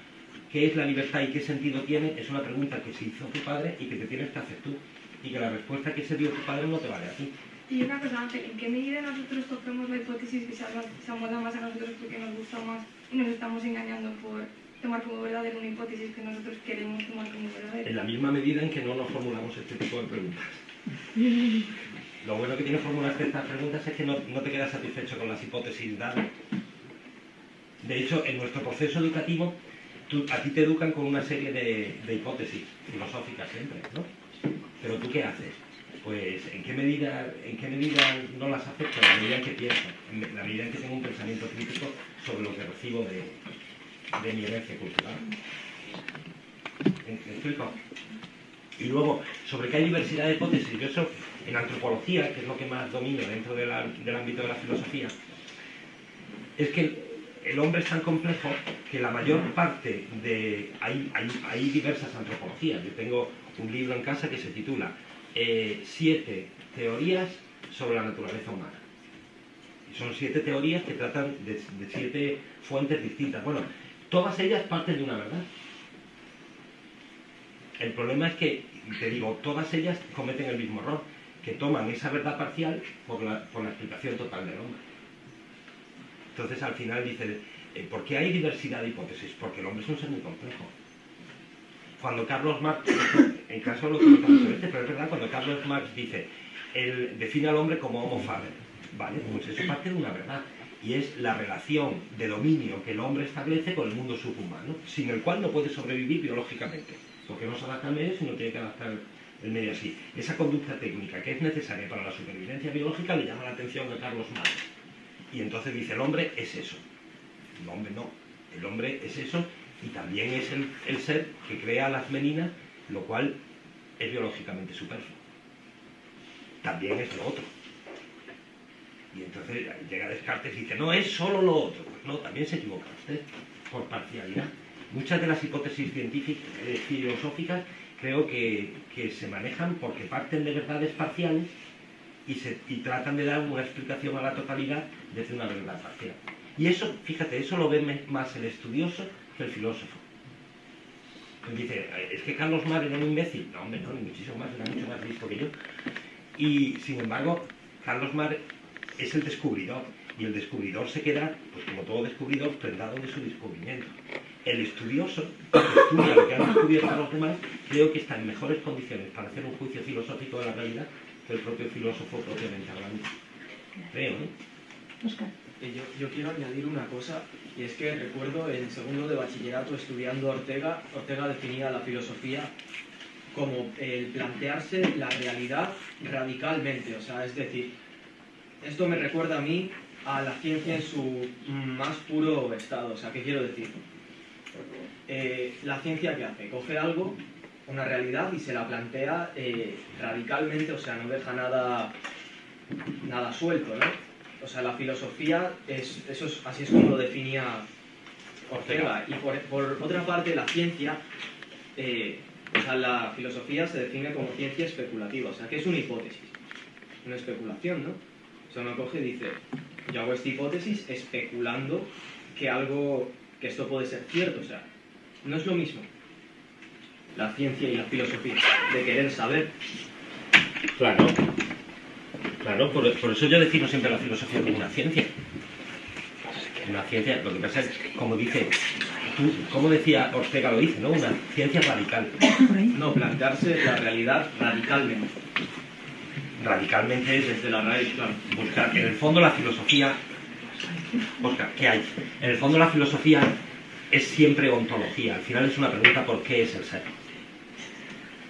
¿Qué es la libertad y qué sentido tiene? Es una pregunta que se hizo tu padre y que te tienes que hacer tú. Y que la respuesta que se dio tu padre no te vale a ti. Y una cosa, ¿en qué medida nosotros cogemos la hipótesis que se, amolda más a nosotros porque nos gusta más nos estamos engañando por tomar como verdadera una hipótesis que nosotros queremos tomar como verdadera? En la misma medida en que no nos formulamos este tipo de preguntas. Lo bueno que tiene formularte estas preguntas es que no, no, te quedas satisfecho con las hipótesis dadas. De hecho, en nuestro proceso educativo, tú, a ti te educan con una serie de, de, hipótesis filosóficas siempre, ¿no? Pero tú qué haces? Pues, ¿en qué medida, en qué medida no las acepto? En la medida en que pienso, en la medida en que tengo un pensamiento crítico sobre lo que recibo de, de mi herencia cultural. ¿Me explico? Y luego, sobre que hay diversidad de hipótesis, yo eso en antropología, que es lo que más domino dentro del ámbito de la filosofía, es que el hombre es tan complejo que la mayor parte de... Hay, hay, hay diversas antropologías. Yo tengo un libro en casa que se titula eh, Siete teorías sobre la naturaleza humana. Son siete teorías que tratan de, de siete fuentes distintas. Bueno, todas ellas parten de una verdad. El problema es que, te digo, todas ellas cometen el mismo error, que toman esa verdad parcial por la, por la explicación total del hombre. Entonces al final dice, eh, ¿por qué hay diversidad de hipótesis? Porque el hombre es un ser muy complejo. Cuando Carlos Marx, en caso lo que este, pero es verdad, cuando Carlos Marx dice, define al hombre como homo faber, ¿vale? Pues eso parte de una verdad y es la relación de dominio que el hombre establece con el mundo subhumano, sin el cual no puede sobrevivir biológicamente, porque no se adapta al medio, sino tiene que adaptar el medio así. Esa conducta técnica que es necesaria para la supervivencia biológica le llama la atención a Carlos Marx. Y entonces dice, el hombre es eso. El hombre no. El hombre es eso y también es el, el ser que crea las meninas, lo cual es biológicamente superfluo. También es lo otro. Y entonces llega Descartes y dice, no, es solo lo otro. Pues no, también se equivoca usted, por parcialidad. Muchas de las hipótesis científicas, eh, filosóficas, creo que, que, se manejan porque parten de verdades parciales y, se, y tratan de dar una explicación a la totalidad desde una verdad parcial. Y eso, fíjate, eso lo ve más el estudioso que el filósofo. Dice, es que Carlos Mar era un imbécil. No, hombre, no, ni muchísimo más, era mucho más listo que yo. Y, sin embargo, Carlos Mar es el descubridor. Y el descubridor se queda, pues como todo descubridor, prendado de su descubrimiento. El estudioso, que estudia lo que han descubierto los demás, creo que está en mejores condiciones para hacer un juicio filosófico de la realidad que el propio filósofo propiamente hablando. Creo, ¿no? Oscar. Eh, yo, yo, quiero añadir una cosa, y es que recuerdo en segundo de bachillerato estudiando Ortega, Ortega definía la filosofía como el plantearse la realidad radicalmente, o sea, es decir, esto me recuerda a mí a la ciencia en su más puro estado. O sea, ¿qué quiero decir? Eh, la ciencia que hace, coge algo una realidad y se la plantea eh, radicalmente, o sea, no deja nada, nada suelto, ¿no? O sea, la filosofía, es, eso es, así es como lo definía Ortega. Y por, por otra parte, la ciencia, eh, o sea, la filosofía se define como ciencia especulativa, o sea, que es una hipótesis, una especulación, ¿no? O sea, uno coge y dice, yo hago esta hipótesis especulando que algo, que esto puede ser cierto, o sea, no es lo mismo la ciencia y la filosofía, de querer saber. Claro, claro, por, por eso yo defino siempre la filosofía como una ciencia. Una ciencia, lo que pasa es, como dice, tú, como decía Ortega lo dice, ¿no? Una ciencia radical. No, plantearse la realidad radicalmente. Radicalmente es Desde la raíz, claro. buscar, en el fondo la filosofía, Oscar, ¿qué hay? En el fondo la filosofía es siempre ontología, al final es una pregunta por qué es el ser.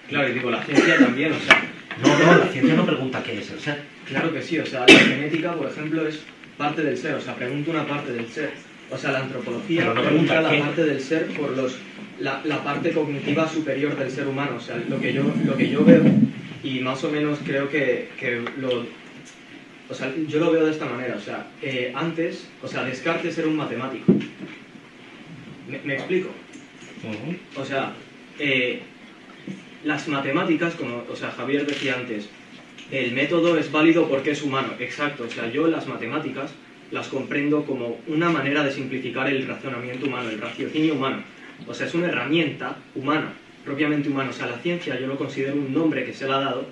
Claro, y digo, la ciencia también, o sea, No, no, la ciencia no pregunta qué es el ser. claro que sí, o sea, la genética, por ejemplo, es parte del ser, o sea, pregunta una parte del ser. O sea, la antropología no pregunta pregunta la parte del ser por los, la, la parte cognitiva superior del ser humano, o sea, lo que yo, lo que yo veo, y más o menos creo que, que lo... O sea, yo lo veo de esta manera, o sea, eh, antes, o sea, Descartes era un matemático. ¿Me, me explico? O sea, eh, las matemáticas, como o sea, Javier decía antes, el método es válido porque es humano. Exacto, o sea, yo las matemáticas las comprendo como una manera de simplificar el razonamiento humano, el raciocinio humano. O sea, es una herramienta humana, propiamente humana. O sea, la ciencia yo lo considero un nombre que se le ha dado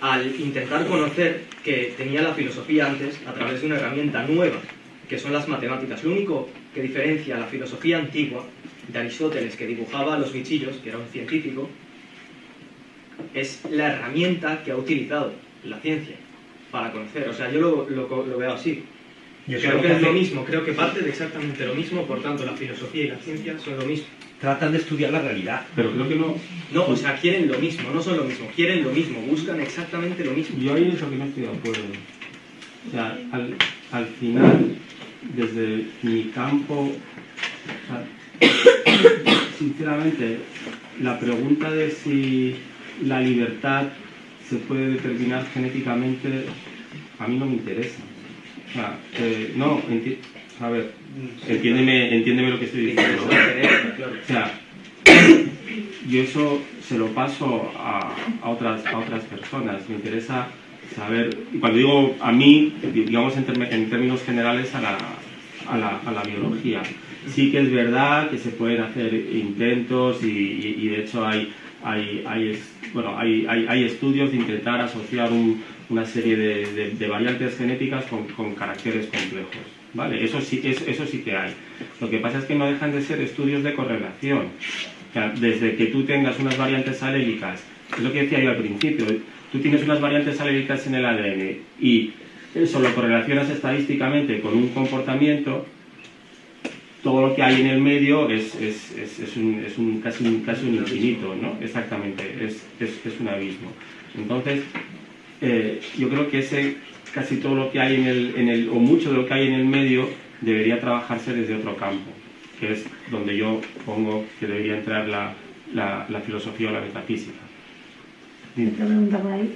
al intentar conocer que tenía la filosofía antes a través de una herramienta nueva, que son las matemáticas. Lo único que diferencia la filosofía antigua de Aristóteles, que dibujaba los bichillos, que era un científico, es la herramienta que ha utilizado la ciencia para conocer. O sea, yo lo, lo- lo veo así. Y eso creo que que es lo mismo, creo que parte de exactamente lo mismo, por tanto la filosofía y la ciencia son lo mismo. Tratan de estudiar la realidad. Pero creo que no. No, o sea, quieren lo mismo, no son lo mismo, quieren lo mismo, buscan exactamente lo mismo. Yo ahí es lo que no estoy de acuerdo. O sea, al, al final, desde mi campo, o sea, sinceramente, la pregunta de si la libertad se puede determinar genéticamente, a mí no me interesa. O sea, eh, no, enti- a ver, entiéndeme, entiéndeme lo que estoy diciendo. O sea, yo eso se lo paso a, a otras, a otras personas. Me interesa saber, y cuando digo a mí, digamos en, términos generales a la, a, la, a la biología. Sí que es verdad que se pueden hacer intentos y, y- y de hecho hay, hay, hay, bueno, hay, hay, estudios de intentar asociar un- una serie de, de- variantes genéticas con, con caracteres complejos. ¿vale? Eso, sí, eso, eso sí que hay. Lo que pasa es que no dejan de ser estudios de correlación. Desde que tú tengas unas variantes alélicas, es lo que decía yo al principio, tú tienes unas variantes alélicas en el ADN y eso lo correlacionas estadísticamente con un comportamiento, todo lo que hay en el medio es, es, es, es un, es un, casi, un, casi un infinito, ¿no? Exactamente, es, es, es un abismo. Entonces, eh, yo creo que ese, casi todo lo que hay en el, en el, o mucho de lo que hay en el medio, debería trabajarse desde otro campo, que es donde yo pongo que debería entrar la, la, la filosofía o la metafísica. Por ahí.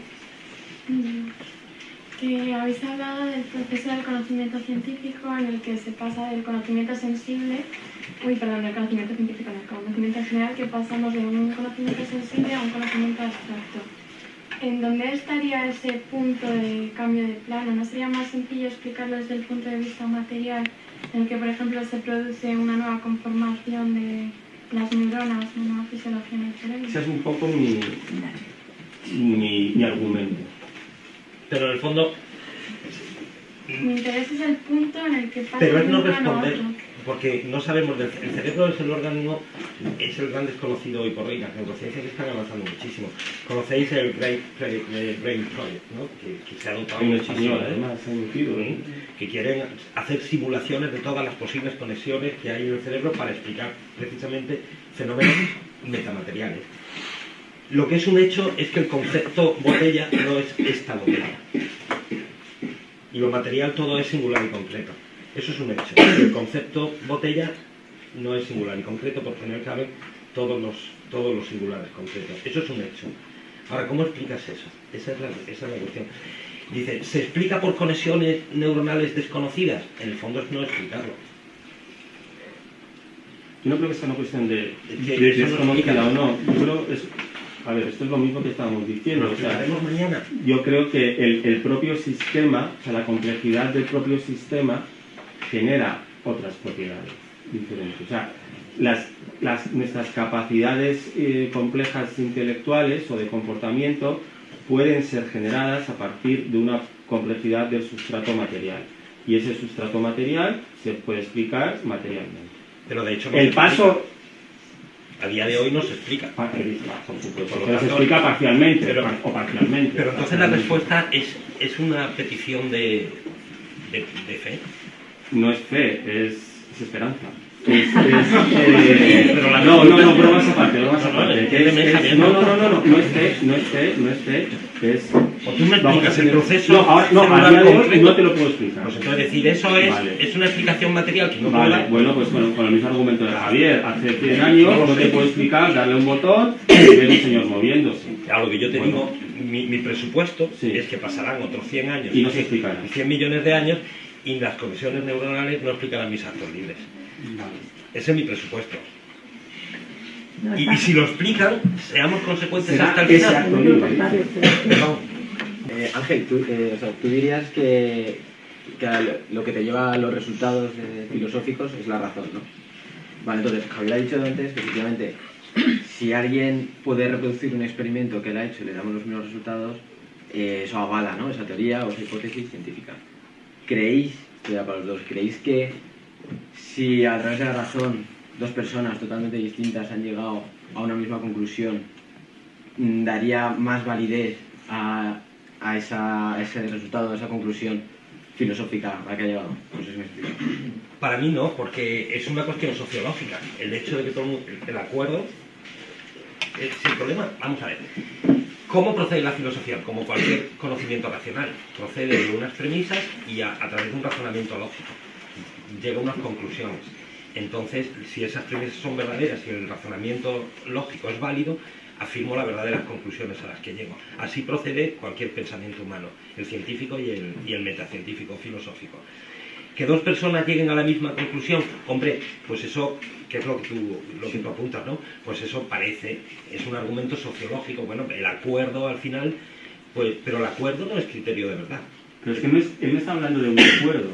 Que habéis hablado del proceso del conocimiento científico en el que se pasa del conocimiento sensible, uy, perdón, del conocimiento científico, del conocimiento general, que pasamos de un conocimiento sensible a un conocimiento abstracto. ¿En dónde estaría ese punto de cambio de plano? ¿No sería más sencillo explicarlo desde el punto de vista material, en el que, por ejemplo, se produce una nueva conformación de las neuronas, una nueva fisiología en el cerebro? Ese es un poco mi, mi, mi argumento. Pero en el fondo, Mi interés es el punto en el que pasa pero es no responder, porque no sabemos, del, el cerebro es el órgano, es el gran desconocido hoy por hoy, las neurociencias están avanzando muchísimo. Conocéis el Brain, Project, ¿no? que, que se ha un muchísimo, ¿eh? además, se ha emitido, ¿eh? que quieren hacer simulaciones de todas las posibles conexiones que hay en el cerebro para explicar precisamente fenómenos metamateriales. Lo que es un hecho es que el concepto botella no es esta botella. Y lo material todo es singular y concreto. Eso es un hecho. El concepto botella no es singular y concreto porque en él caben todos los, todos los singulares concretos. Eso es un hecho. Ahora, ¿cómo explicas eso? Esa es la, esa es la cuestión. Dice, ¿se explica por conexiones neuronales desconocidas? En el fondo es no explicarlo. Yo no creo que sea una cuestión de, de eso no desconocida o no. Yo creo es, a ver, esto es lo mismo que estábamos diciendo. O sea, yo creo que el, el propio sistema, o sea, la complejidad del propio sistema genera otras propiedades diferentes. O sea, las, las- nuestras capacidades eh, complejas intelectuales o de comportamiento pueden ser generadas a partir de una complejidad del sustrato material. Y ese sustrato material se puede explicar materialmente. Pero de hecho no El paso. A día de hoy no se explica. por supuesto, Por lo pero se explica parcialmente pero- o parcialmente. Pero entonces la Parcialmente. respuesta es, es una petición de, de, de fe. No es fe, es, es esperanza. Es, eh, Pero la no, no, no, bromas aparte, bromas aparte. no. no, no, no, no, no es fe, no es fe, no es fe, es... O tú me explicas el proceso No, ahora, no, a celular día de hoy concreto. no te lo puedo explicar. Pues entonces decir eso es, Vale. es una explicación material que no puedo Vale, dar. bueno, pues con, con el mismo argumento de Javier. Hace 100 años no te puedo explicar, darle un botón y ver un señor moviéndose. Claro, lo que yo te Bueno. digo, mi, mi presupuesto es que pasarán otros 100 años Y no se explicará. y 100 millones de años y las conexiones neuronales no explicarán mis actos libres. Ese es mi presupuesto. Y, y si lo explican, seamos consecuentes hasta el final. Eh, Ángel, tú, eh, o sea, tú dirías que, que lo- que te lleva a los resultados eh, filosóficos es la razón, ¿no? Vale, entonces, Javier ha dicho antes que efectivamente, si alguien puede reproducir un experimento que él ha hecho y le damos los mismos resultados, eh, eso avala, ¿no? Esa teoría o esa hipótesis científica. ¿Creéis, ya para los dos, creéis que si a través de la razón dos personas totalmente distintas han llegado a una misma conclusión, mm, daría más validez a, a esa- a ese resultado, a esa conclusión filosófica a la que ha llegado? No sé si me explico. Para mí no, porque es una cuestión sociológica. El hecho de que todo el mundo- acuerdo es el problema. Vamos a ver. ¿Cómo procede la filosofía? Como cualquier conocimiento racional. Procede de unas premisas y a, a través de un razonamiento lógico. Llega a unas conclusiones. Entonces, si esas premisas son verdaderas y el razonamiento lógico es válido, afirmo las verdaderas conclusiones a las que llego. Así procede cualquier pensamiento humano, el científico y el, y el metacientífico filosófico. Que dos personas lleguen a la misma conclusión, hombre, pues eso, que es lo que tú, lo que tú apuntas, ¿no? Pues eso parece, es un argumento sociológico, bueno, el acuerdo al final, pues, pero el acuerdo no es criterio de verdad. Pero es que él no está hablando de un acuerdo.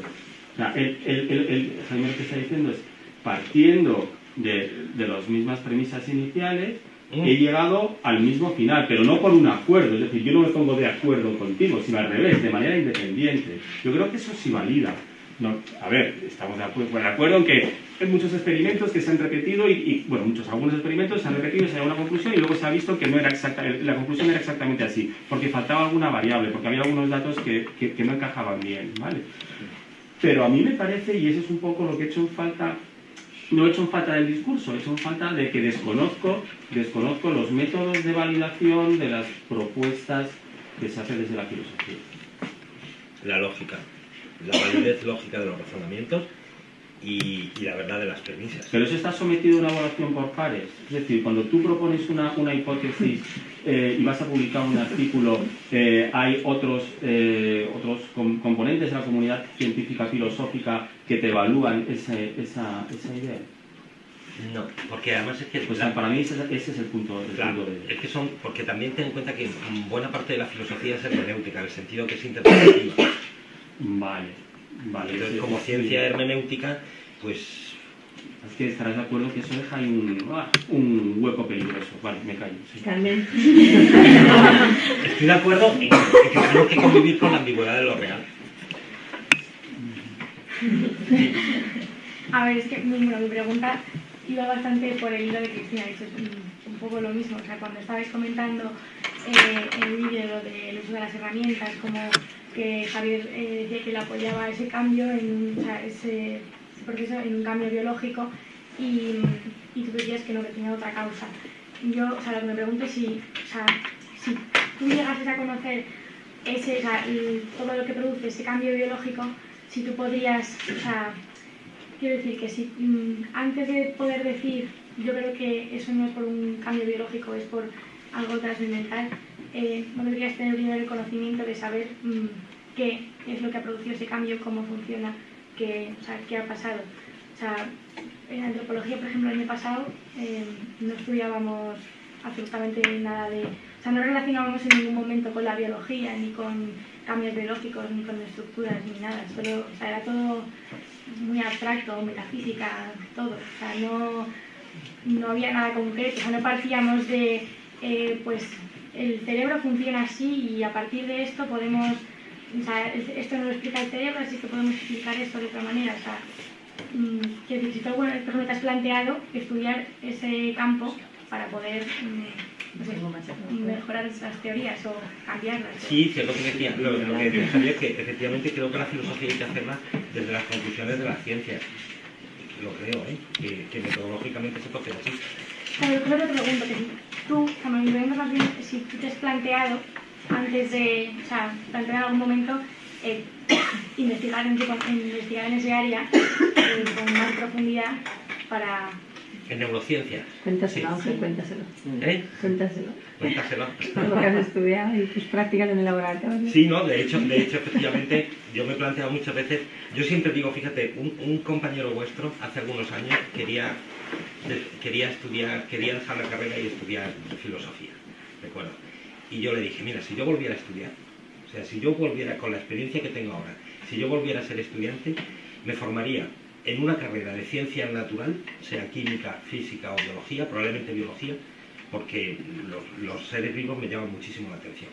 O sea, él, él, él- que está diciendo es, partiendo de, de las mismas premisas iniciales, Mm. he llegado al mismo final, pero no por un acuerdo. Es decir, yo no me pongo de acuerdo contigo, sino al revés, de manera independiente. Yo creo que eso sí valida. No, a ver, estamos de acuerdo, de acuerdo en que hay muchos experimentos que se han repetido y, y, bueno, muchos, algunos experimentos se han repetido, se ha llegado a una conclusión y luego se ha visto que no era exacta, la conclusión era exactamente así, porque faltaba alguna variable, porque había algunos datos que, que- que no encajaban bien, ¿vale? Pero a mí me parece, y eso es un poco lo que he hecho en falta, no he hecho en falta del discurso, he hecho en falta de que desconozco, desconozco los métodos de validación de las propuestas que se hacen desde la filosofía. La lógica, la validez lógica de los razonamientos y, y la verdad de las premisas. Pero eso está sometido a una evaluación por pares. Es decir, cuando tú propones una, una hipótesis eh, y vas a publicar un artículo, eh, hay otros, eh, otros com- componentes de la comunidad científica filosófica que te evalúan ese- esa, esa idea. No, porque además es que... Pues para mí ese, ese es el punto, el Claro, punto de... es que son, porque también ten en cuenta que buena parte de la filosofía es hermenéutica, en el sentido que es interpretativa. Vale, vale. Entonces, sí, como sí. ciencia hermenéutica, pues Es que estarás de acuerdo que eso deja ahí un, ah, un hueco peligroso. Vale, me callo. sí. Estoy de acuerdo en, en que tenemos que convivir con la ambigüedad de lo real. A ver, es que mi, bueno, mi pregunta iba bastante por el hilo de Cristina, es un, poco lo mismo. O sea, cuando estabais comentando eh, el vídeo lo del uso de las herramientas, como que Javier eh, decía que le apoyaba ese cambio, en, o sea, ese, ese proceso en un cambio biológico y, y tú decías que no, que tenía otra causa. Yo, o sea, lo que me pregunto es si, o sea, si tú llegases a conocer ese, o sea, todo lo que produce ese cambio biológico, si tú podrías, o sea, quiero decir que si mm, antes de poder decir yo creo que eso no es por un cambio biológico, es por algo trascendental, eh, no deberías tener primero el conocimiento de saber mm, qué es lo que ha producido ese cambio, cómo funciona, qué, o sea, qué ha pasado. O sea, en antropología, por ejemplo, el año pasado eh, no estudiábamos absolutamente nada de... O sea, no relacionábamos en ningún momento con la biología, ni con cambios biológicos, ni con estructuras, ni nada. Solo, o sea, era todo muy abstracto, metafísica, todo. O sea, no, no había nada concreto. O sea, no partíamos de, eh, pues, el cerebro funciona así y a partir de esto podemos... O sea, esto nos lo explica el cerebro, así que podemos explicar esto de otra manera. O sea, mm, decir, si tú alguna vez te has planteado estudiar ese campo para poder mm, mejorar esas teorías o cambiarlas. Sí, sí, es lo que decía, lo, lo que decía es que efectivamente creo que la filosofía hay que hacerla desde las conclusiones de la ciencia. Lo creo, ¿eh? que, que metodológicamente se hacer así. Pero yo te pregunto que si tú, cuando vemos más bien, si tú te has planteado antes de, o sea, plantear en algún momento eh, investigar, en, investigar en ese área eh, con más profundidad para en neurociencias. Cuéntaselo, Ángel, cuéntaselo. ¿Eh? Cuéntaselo. Cuéntaselo. Lo que has estudiado y tus prácticas en el laboratorio. Sí, no, de hecho, de hecho, efectivamente, yo me he planteado muchas veces, yo siempre digo, fíjate, un, un compañero vuestro hace algunos años quería, quería estudiar, quería dejar la carrera y estudiar filosofía, ¿recuerdo? Y yo le dije, mira, si yo volviera a estudiar, o sea, si yo volviera con la experiencia que tengo ahora, si yo volviera a ser estudiante, me formaría en una carrera de ciencia natural, sea química, física o biología, probablemente biología, porque los, seres vivos me llaman muchísimo la atención.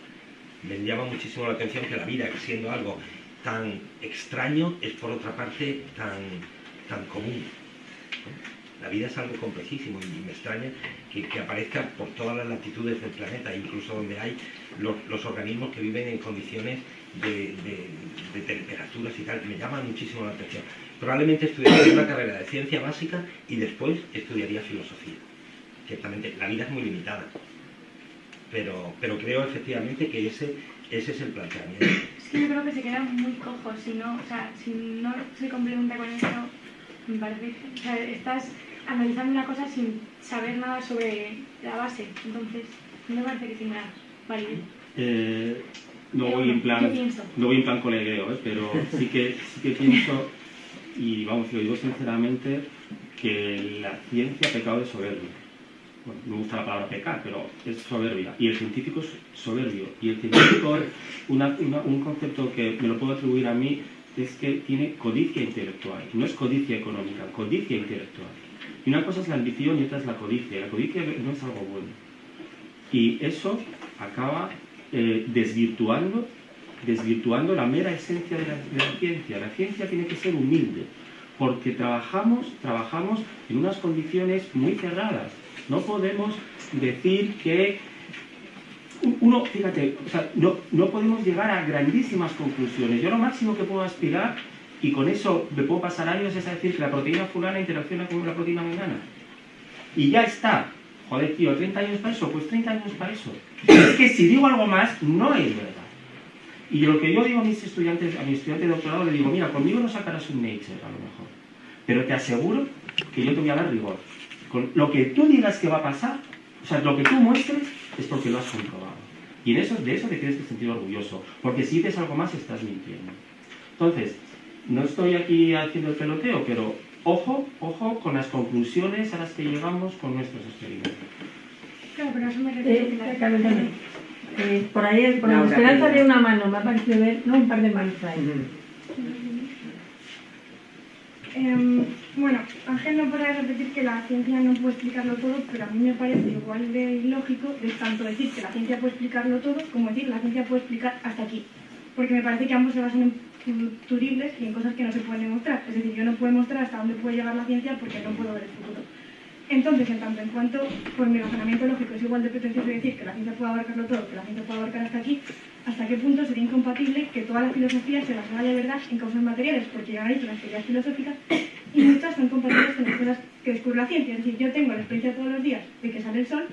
Me llama muchísimo la atención que la vida, siendo algo tan extraño, es por otra parte tan, tan común. La vida es algo complejísimo y me extraña que, aparezca por todas las latitudes del planeta, incluso donde hay los, organismos que viven en condiciones de, temperaturas y tal. Me llama muchísimo la atención. Probablemente estudiaría una carrera de ciencia básica y después estudiaría filosofía. Ciertamente, la vida es muy limitada, pero, pero creo efectivamente que ese, ese es el planteamiento. Sí, yo creo que se queda muy cojo, si no, o sea, si no se complementa con eso, me parece, estás analizando una cosa sin saber nada sobre la base, entonces no me parece que tenga validez. Eh, no voy en plan, no voy en plan colegueo, ¿eh? pero sí que, sí que pienso y vamos, lo digo sinceramente, que la ciencia ha pecado de soberbia. Bueno, me gusta la palabra pecar, pero es soberbia. Y el científico es soberbio. Y el científico, un concepto que me lo puedo atribuir a mí, es que tiene codicia intelectual. No es codicia económica, codicia intelectual. Y una cosa es la ambición y otra es la codicia. La codicia no es algo bueno. Y eso acaba eh, desvirtuando desvirtuando la mera esencia de la, ciencia. La ciencia tiene que ser humilde, porque trabajamos, trabajamos en unas condiciones muy cerradas. No podemos decir que uno, fíjate, no, no, podemos llegar a grandísimas conclusiones. Yo lo máximo que puedo aspirar, y con eso me puedo pasar años, es decir que la proteína fulana interacciona con la proteína mengana. Y ya está. Joder, tío, ¿30 años para eso? Pues 30 años para eso. Es que si digo algo más, no es verdad. Y lo que yo digo a mis estudiantes, a mi estudiante de doctorado, le digo, mira, conmigo no sacarás un Nature a lo mejor, pero te aseguro que yo te voy a dar rigor. Con lo que tú digas que va a pasar, o sea, lo que tú muestres es porque lo has comprobado. Y de eso, de eso te tienes que sentir orgulloso, porque si dices algo más estás mintiendo. Entonces, no estoy aquí haciendo el peloteo, pero ojo, ojo con las conclusiones a las que llegamos con nuestros experimentos. Claro, pero eso me refiero eh, eh, por ahí, por la esperanza de una mano, me ha parecido ver, no un par de manos ahí. Em, bueno, Ángel no podrá repetir que la ciencia no puede explicarlo todo, pero a mí me parece igual de ilógico de tanto decir que la ciencia puede explicarlo todo como decir que la ciencia puede explicar hasta aquí. Porque me parece que ambos se basan en futuribles y en cosas que no se pueden demostrar. Es decir, yo no puedo mostrar hasta dónde puede llegar la ciencia porque no puedo ver el futuro. Entonces, en tanto en cuanto, por mi razonamiento lógico, es igual de pretencioso decir que la ciencia puede abarcarlo todo, que la ciencia puede abarcar hasta aquí, ¿hasta qué punto sería incompatible que toda la filosofía se basara de verdad en causas materiales? Porque ya dicho las teorías filosóficas y muchas son compatibles con las cosas que descubre la ciencia. Es decir, yo tengo la experiencia todos los días de que sale el sol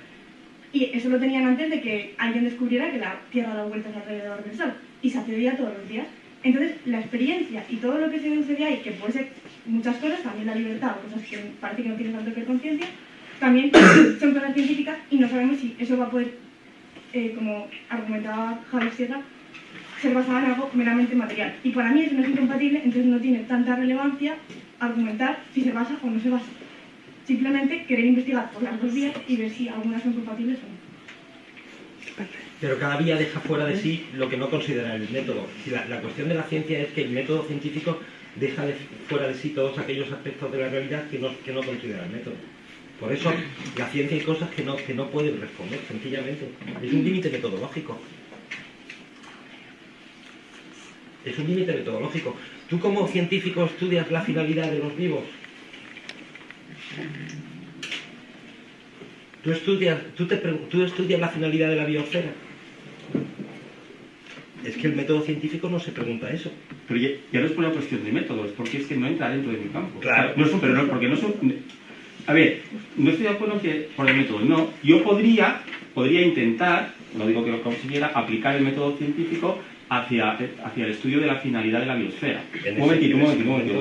y eso lo tenían antes de que alguien descubriera que la Tierra da vueltas alrededor del sol y se hacía todos los días. Entonces, la experiencia y todo lo que se deduce de ahí, que puede ser muchas cosas, también la libertad, o cosas que parece que no tienen tanto que ver con ciencia, también son cosas científicas y no sabemos si eso va a poder, eh, como argumentaba Javier Sierra, ser basada en algo meramente material. Y para mí eso no es incompatible, entonces no tiene tanta relevancia argumentar si se basa o no se basa. Simplemente querer investigar por las dos vías y ver si algunas son compatibles o no. Pero cada vía deja fuera de sí lo que no considera el método. La, cuestión de la ciencia es que el método científico deja de- fuera de sí todos aquellos aspectos de la realidad que no, que no considera el método. Por eso la ciencia hay cosas que no, que no pueden responder, sencillamente. Es un límite metodológico. Es un límite metodológico. ¿Tú como científico estudias la finalidad de los vivos? ¿Tú estudias, tú te tú estudias la finalidad de la biosfera? Es que el método científico no se pregunta eso. Pero ya, ya no es por una cuestión de métodos, porque es que no entra dentro de mi campo. Claro. No es un- pero no, porque no son... A ver, no estoy de acuerdo que por el método, no. Yo podría, podría intentar, no digo que lo consiguiera, aplicar el método científico hacia, hacia el estudio de la finalidad de la biosfera. Un momentito, un momentito, un momentito.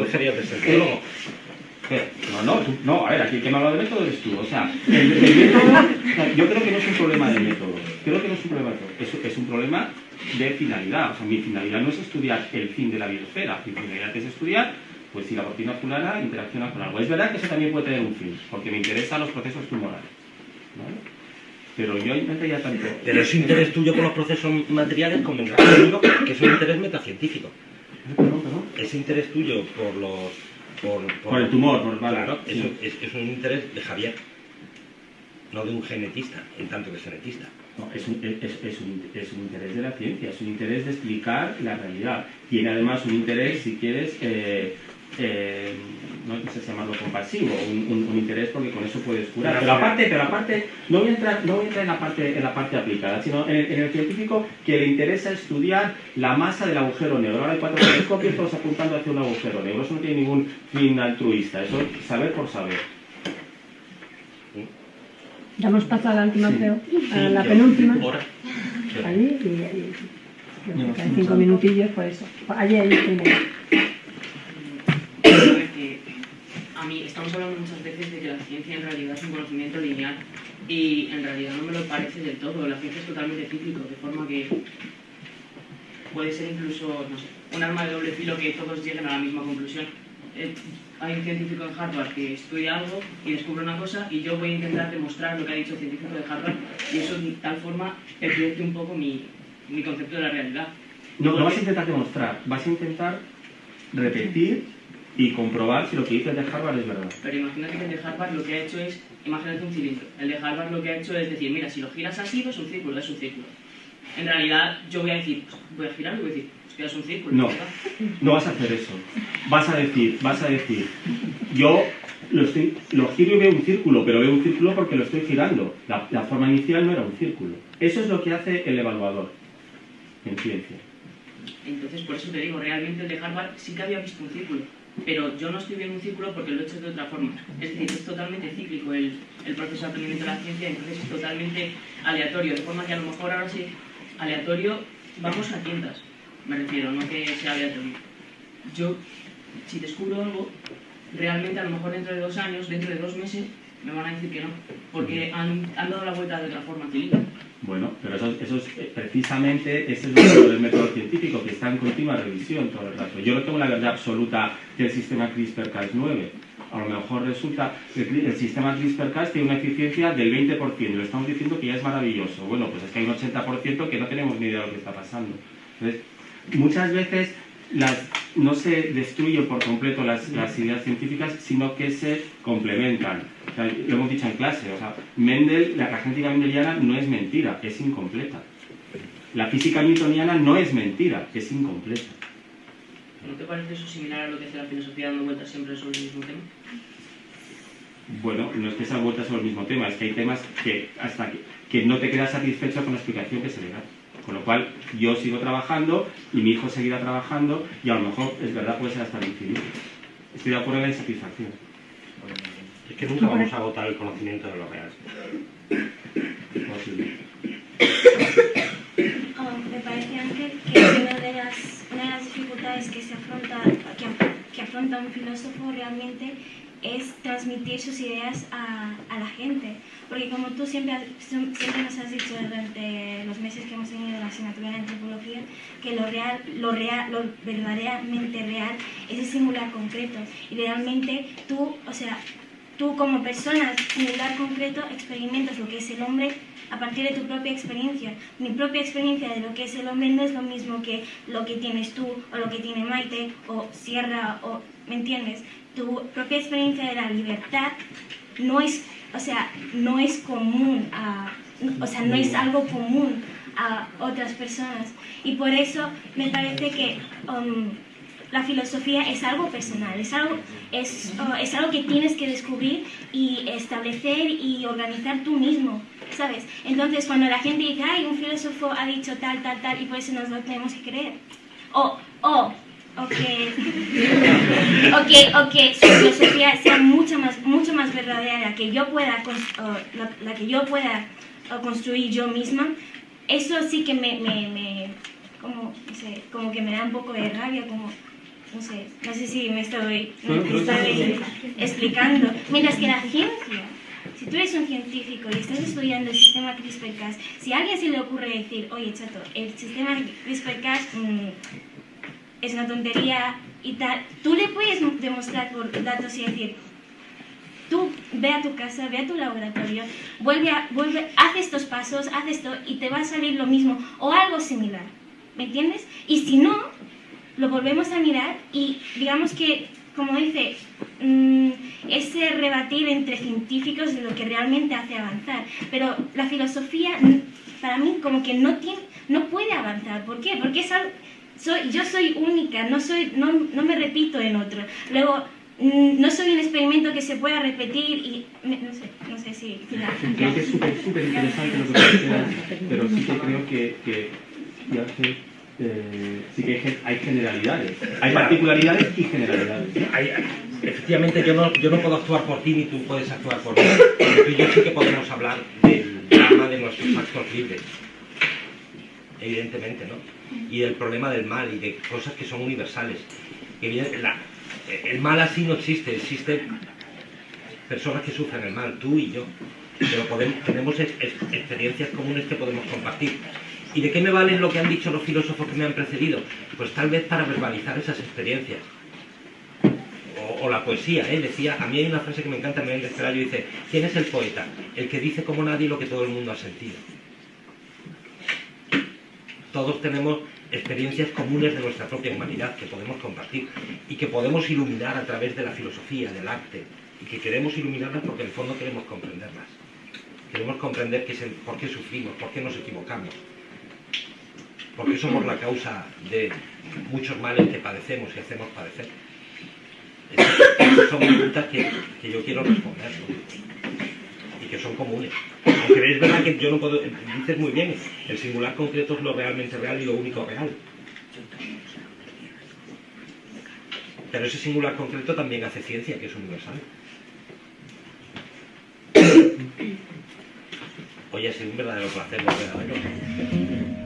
No No, no, tú- no, a ver, aquí el que me ha hablado de método eres tú. O sea, el, el método, yo creo que no es un problema de método. Creo que no es un problema de método. Es, es un problema de finalidad. O sea, mi finalidad no es estudiar el fin de la biosfera. Mi finalidad es estudiar, pues si la proteína fulana interacciona con algo. Es verdad que eso también puede tener un fin, porque me interesan los procesos tumorales. ¿vale? Pero yo intentaría tanto... Pero ese interés tuyo por los procesos materiales conmigo que es un interés metacientífico. Ese interés tuyo por los... Por, Por el tumor, por- vale, claro, sí. es, un- es- es un interés de Javier, no de un genetista, en tanto que es genetista. No, es, un, es, es un, es un interés de la ciencia, es un interés de explicar la realidad. Tiene además un interés, si quieres, eh, eh, no sé si llamarlo compasivo, un, un- un interés porque con eso puedes curar. Pero aparte, pero aparte no voy a entrar, no voy a entrar en, la parte, en la parte aplicada, sino en, el- en el científico que le interesa estudiar la masa del agujero negro. Ahora hay cuatro telescopios todos apuntando hacia un agujero negro. Eso no tiene ningún fin altruista, eso es saber por saber. Damos paso a la última, Sí. creo, a la penúltima. Ahora. Allí y ahí. No, Quedan no, cinco no. minutillos, por eso. Allí, allí primero. Que a mí estamos hablando muchas veces de que la ciencia en realidad es un conocimiento lineal y en realidad no me lo parece del todo. La ciencia es totalmente cíclico, de forma que puede ser incluso, no sé, un arma de doble filo que todos lleguen a la misma conclusión. Eh, hay un científico en Harvard que estudia algo y descubre una cosa y yo voy a intentar demostrar lo que ha dicho el científico de Harvard y eso de tal forma pervierte un poco mi, mi concepto de la realidad. No, no vas a intentar demostrar, vas a intentar repetir y comprobar si lo que dice el de Harvard es verdad. Pero imagínate que el de Harvard lo que ha hecho es, imagínate un cilindro. El de Harvard lo que ha hecho es decir, mira, si lo giras así, pues es un círculo, es un círculo. En realidad, yo voy a decir, pues, voy a girarlo y voy a decir, pues que es un círculo. No, está. no vas a hacer eso. Vas a decir, vas a decir, yo lo, estoy, lo giro y veo un círculo, pero veo un círculo porque lo estoy girando. La, la forma inicial no era un círculo. Eso es lo que hace el evaluador en ciencia. Entonces, por eso te digo, realmente el de Harvard sí que había visto un círculo. Pero yo no estoy viendo un círculo porque lo he hecho de otra forma. Es decir, es totalmente cíclico el, el proceso de aprendimiento de la ciencia, entonces es totalmente aleatorio. De forma que a lo mejor ahora sí, aleatorio, vamos a tientas. Me refiero, no que sea aleatorio. Yo, si descubro algo, realmente a lo mejor dentro de dos años, dentro de dos meses, me van a decir que no. Porque han, han dado la vuelta de otra forma cilindro. Bueno, pero eso, eso es eh, precisamente ese es bueno del método científico, que está en continua revisión todo el rato. Yo no tengo la verdad absoluta del sistema CRISPR-Cas9. A lo mejor resulta que el, el sistema CRISPR-Cas tiene una eficiencia del 20%, y lo estamos diciendo que ya es maravilloso. Bueno, pues es que hay un 80% que no tenemos ni idea de lo que está pasando. Entonces, muchas veces las, no se destruyen por completo las ideas científicas, sino que se complementan. O sea, lo hemos dicho en clase, o sea, Mendel, la, genética mendeliana no es mentira, es incompleta. La física newtoniana no es mentira, es incompleta. ¿No te parece eso similar a lo que hace la filosofía dando vueltas siempre sobre el mismo tema? Bueno, no es que sean vueltas sobre el mismo tema, es que hay temas que hasta que, que no te quedas satisfecho con la explicación que se le da. Con lo cual, yo sigo trabajando y mi hijo seguirá trabajando y a lo mejor, es verdad, puede ser hasta el infinito. Estoy de acuerdo en la insatisfacción. Es que nunca vamos a agotar el conocimiento de lo real. Ah, me parece, Ángel, que una de, las, una dificultades que, afronta, un filósofo realmente es transmitir sus ideas a, a la gente. Porque como tú siempre, siempre nos has dicho durante los meses que hemos tenido la asignatura de antropología, que lo real, lo real, lo verdaderamente real es el singular concreto. Y realmente tú, o sea, tú como persona singular concreto experimentas lo que es el hombre a partir de tu propia experiencia. Mi propia experiencia de lo que es el hombre no es lo mismo que lo que tienes tú o lo que tiene Maite o Sierra o ¿me entiendes? Tu propia experiencia de la libertad no es, o sea, no es común o sea, no es algo común a otras personas y por eso me parece que um, la filosofía es algo personal, es algo, es, uh, es algo que tienes que descubrir y establecer y organizar tú mismo, ¿sabes? Entonces, cuando la gente dice, ay, un filósofo ha dicho tal, tal, tal, y por eso nos lo tenemos que creer. O, o, o que, o que, su filosofía sea mucho más, mucho más verdadera, que yo pueda, la, la que yo pueda construir yo misma, eso sí que me, como, no como que me da un poco de rabia, como, no sé, no sé si me estoy, me estoy explicando. Mientras que la ciencia, si tú eres un científico y estás estudiando el sistema CRISPR-Cas, si a alguien se le ocurre decir, oye chato, el sistema CRISPR-Cas mm, es una tontería y tal, tú le puedes demostrar por datos y decir, tú ve a tu casa, ve a tu laboratorio, vuelve a, vuelve, haz estos pasos, haz esto y te va a salir lo mismo o algo similar, ¿me entiendes? Y si no, lo volvemos a mirar y digamos que, como dice, mm, ese rebatir entre científicos es lo que realmente hace avanzar. Pero la filosofía, para mí, como que no, tiene, no puede avanzar. ¿Por qué? Porque es algo- soy, yo soy única, no, soy, no, no me repito en otro. Luego, mm, no soy un experimento que se pueda repetir y me- no sé, no sé si... Creo que es súper interesante lo que pero sí que creo que, que eh, sí que hay, gen- hay generalidades. Hay particularidades y generalidades. Hay- efectivamente, yo no, yo no puedo actuar por ti ni tú puedes actuar por mí. Pero tú y yo sí que podemos hablar del drama de nuestros actos libres. Evidentemente, ¿no? Y del problema del mal y de cosas que son universales. La- el mal así no existe, existen personas que sufren el mal, tú y yo. Pero podemos- tenemos ex- ex- experiencias comunes que podemos compartir. ¿Y de qué me valen lo que han dicho los filósofos que me han precedido? Pues tal vez para verbalizar esas experiencias o, la poesía, ¿eh? decía, a mí hay una frase que me encanta, me de Pelayo, dice, ¿quién es el poeta? El que dice como nadie lo que todo el mundo ha sentido. Todos tenemos experiencias comunes de nuestra propia humanidad que podemos compartir y que podemos iluminar a través de la filosofía, del arte, y que queremos iluminarlas porque en el fondo queremos comprenderlas. Queremos comprender qué es el- por qué sufrimos, por qué nos equivocamos, por qué somos la causa de muchos males que padecemos y hacemos padecer. Esas son preguntas que, que yo quiero responder y que son comunes. Aunque es verdad que yo no puedo, dices muy bien, el singular concreto es lo realmente real y lo único real. Pero ese singular concreto también hace ciencia, que es universal. Hoy ha sido un verdadero placer volver a.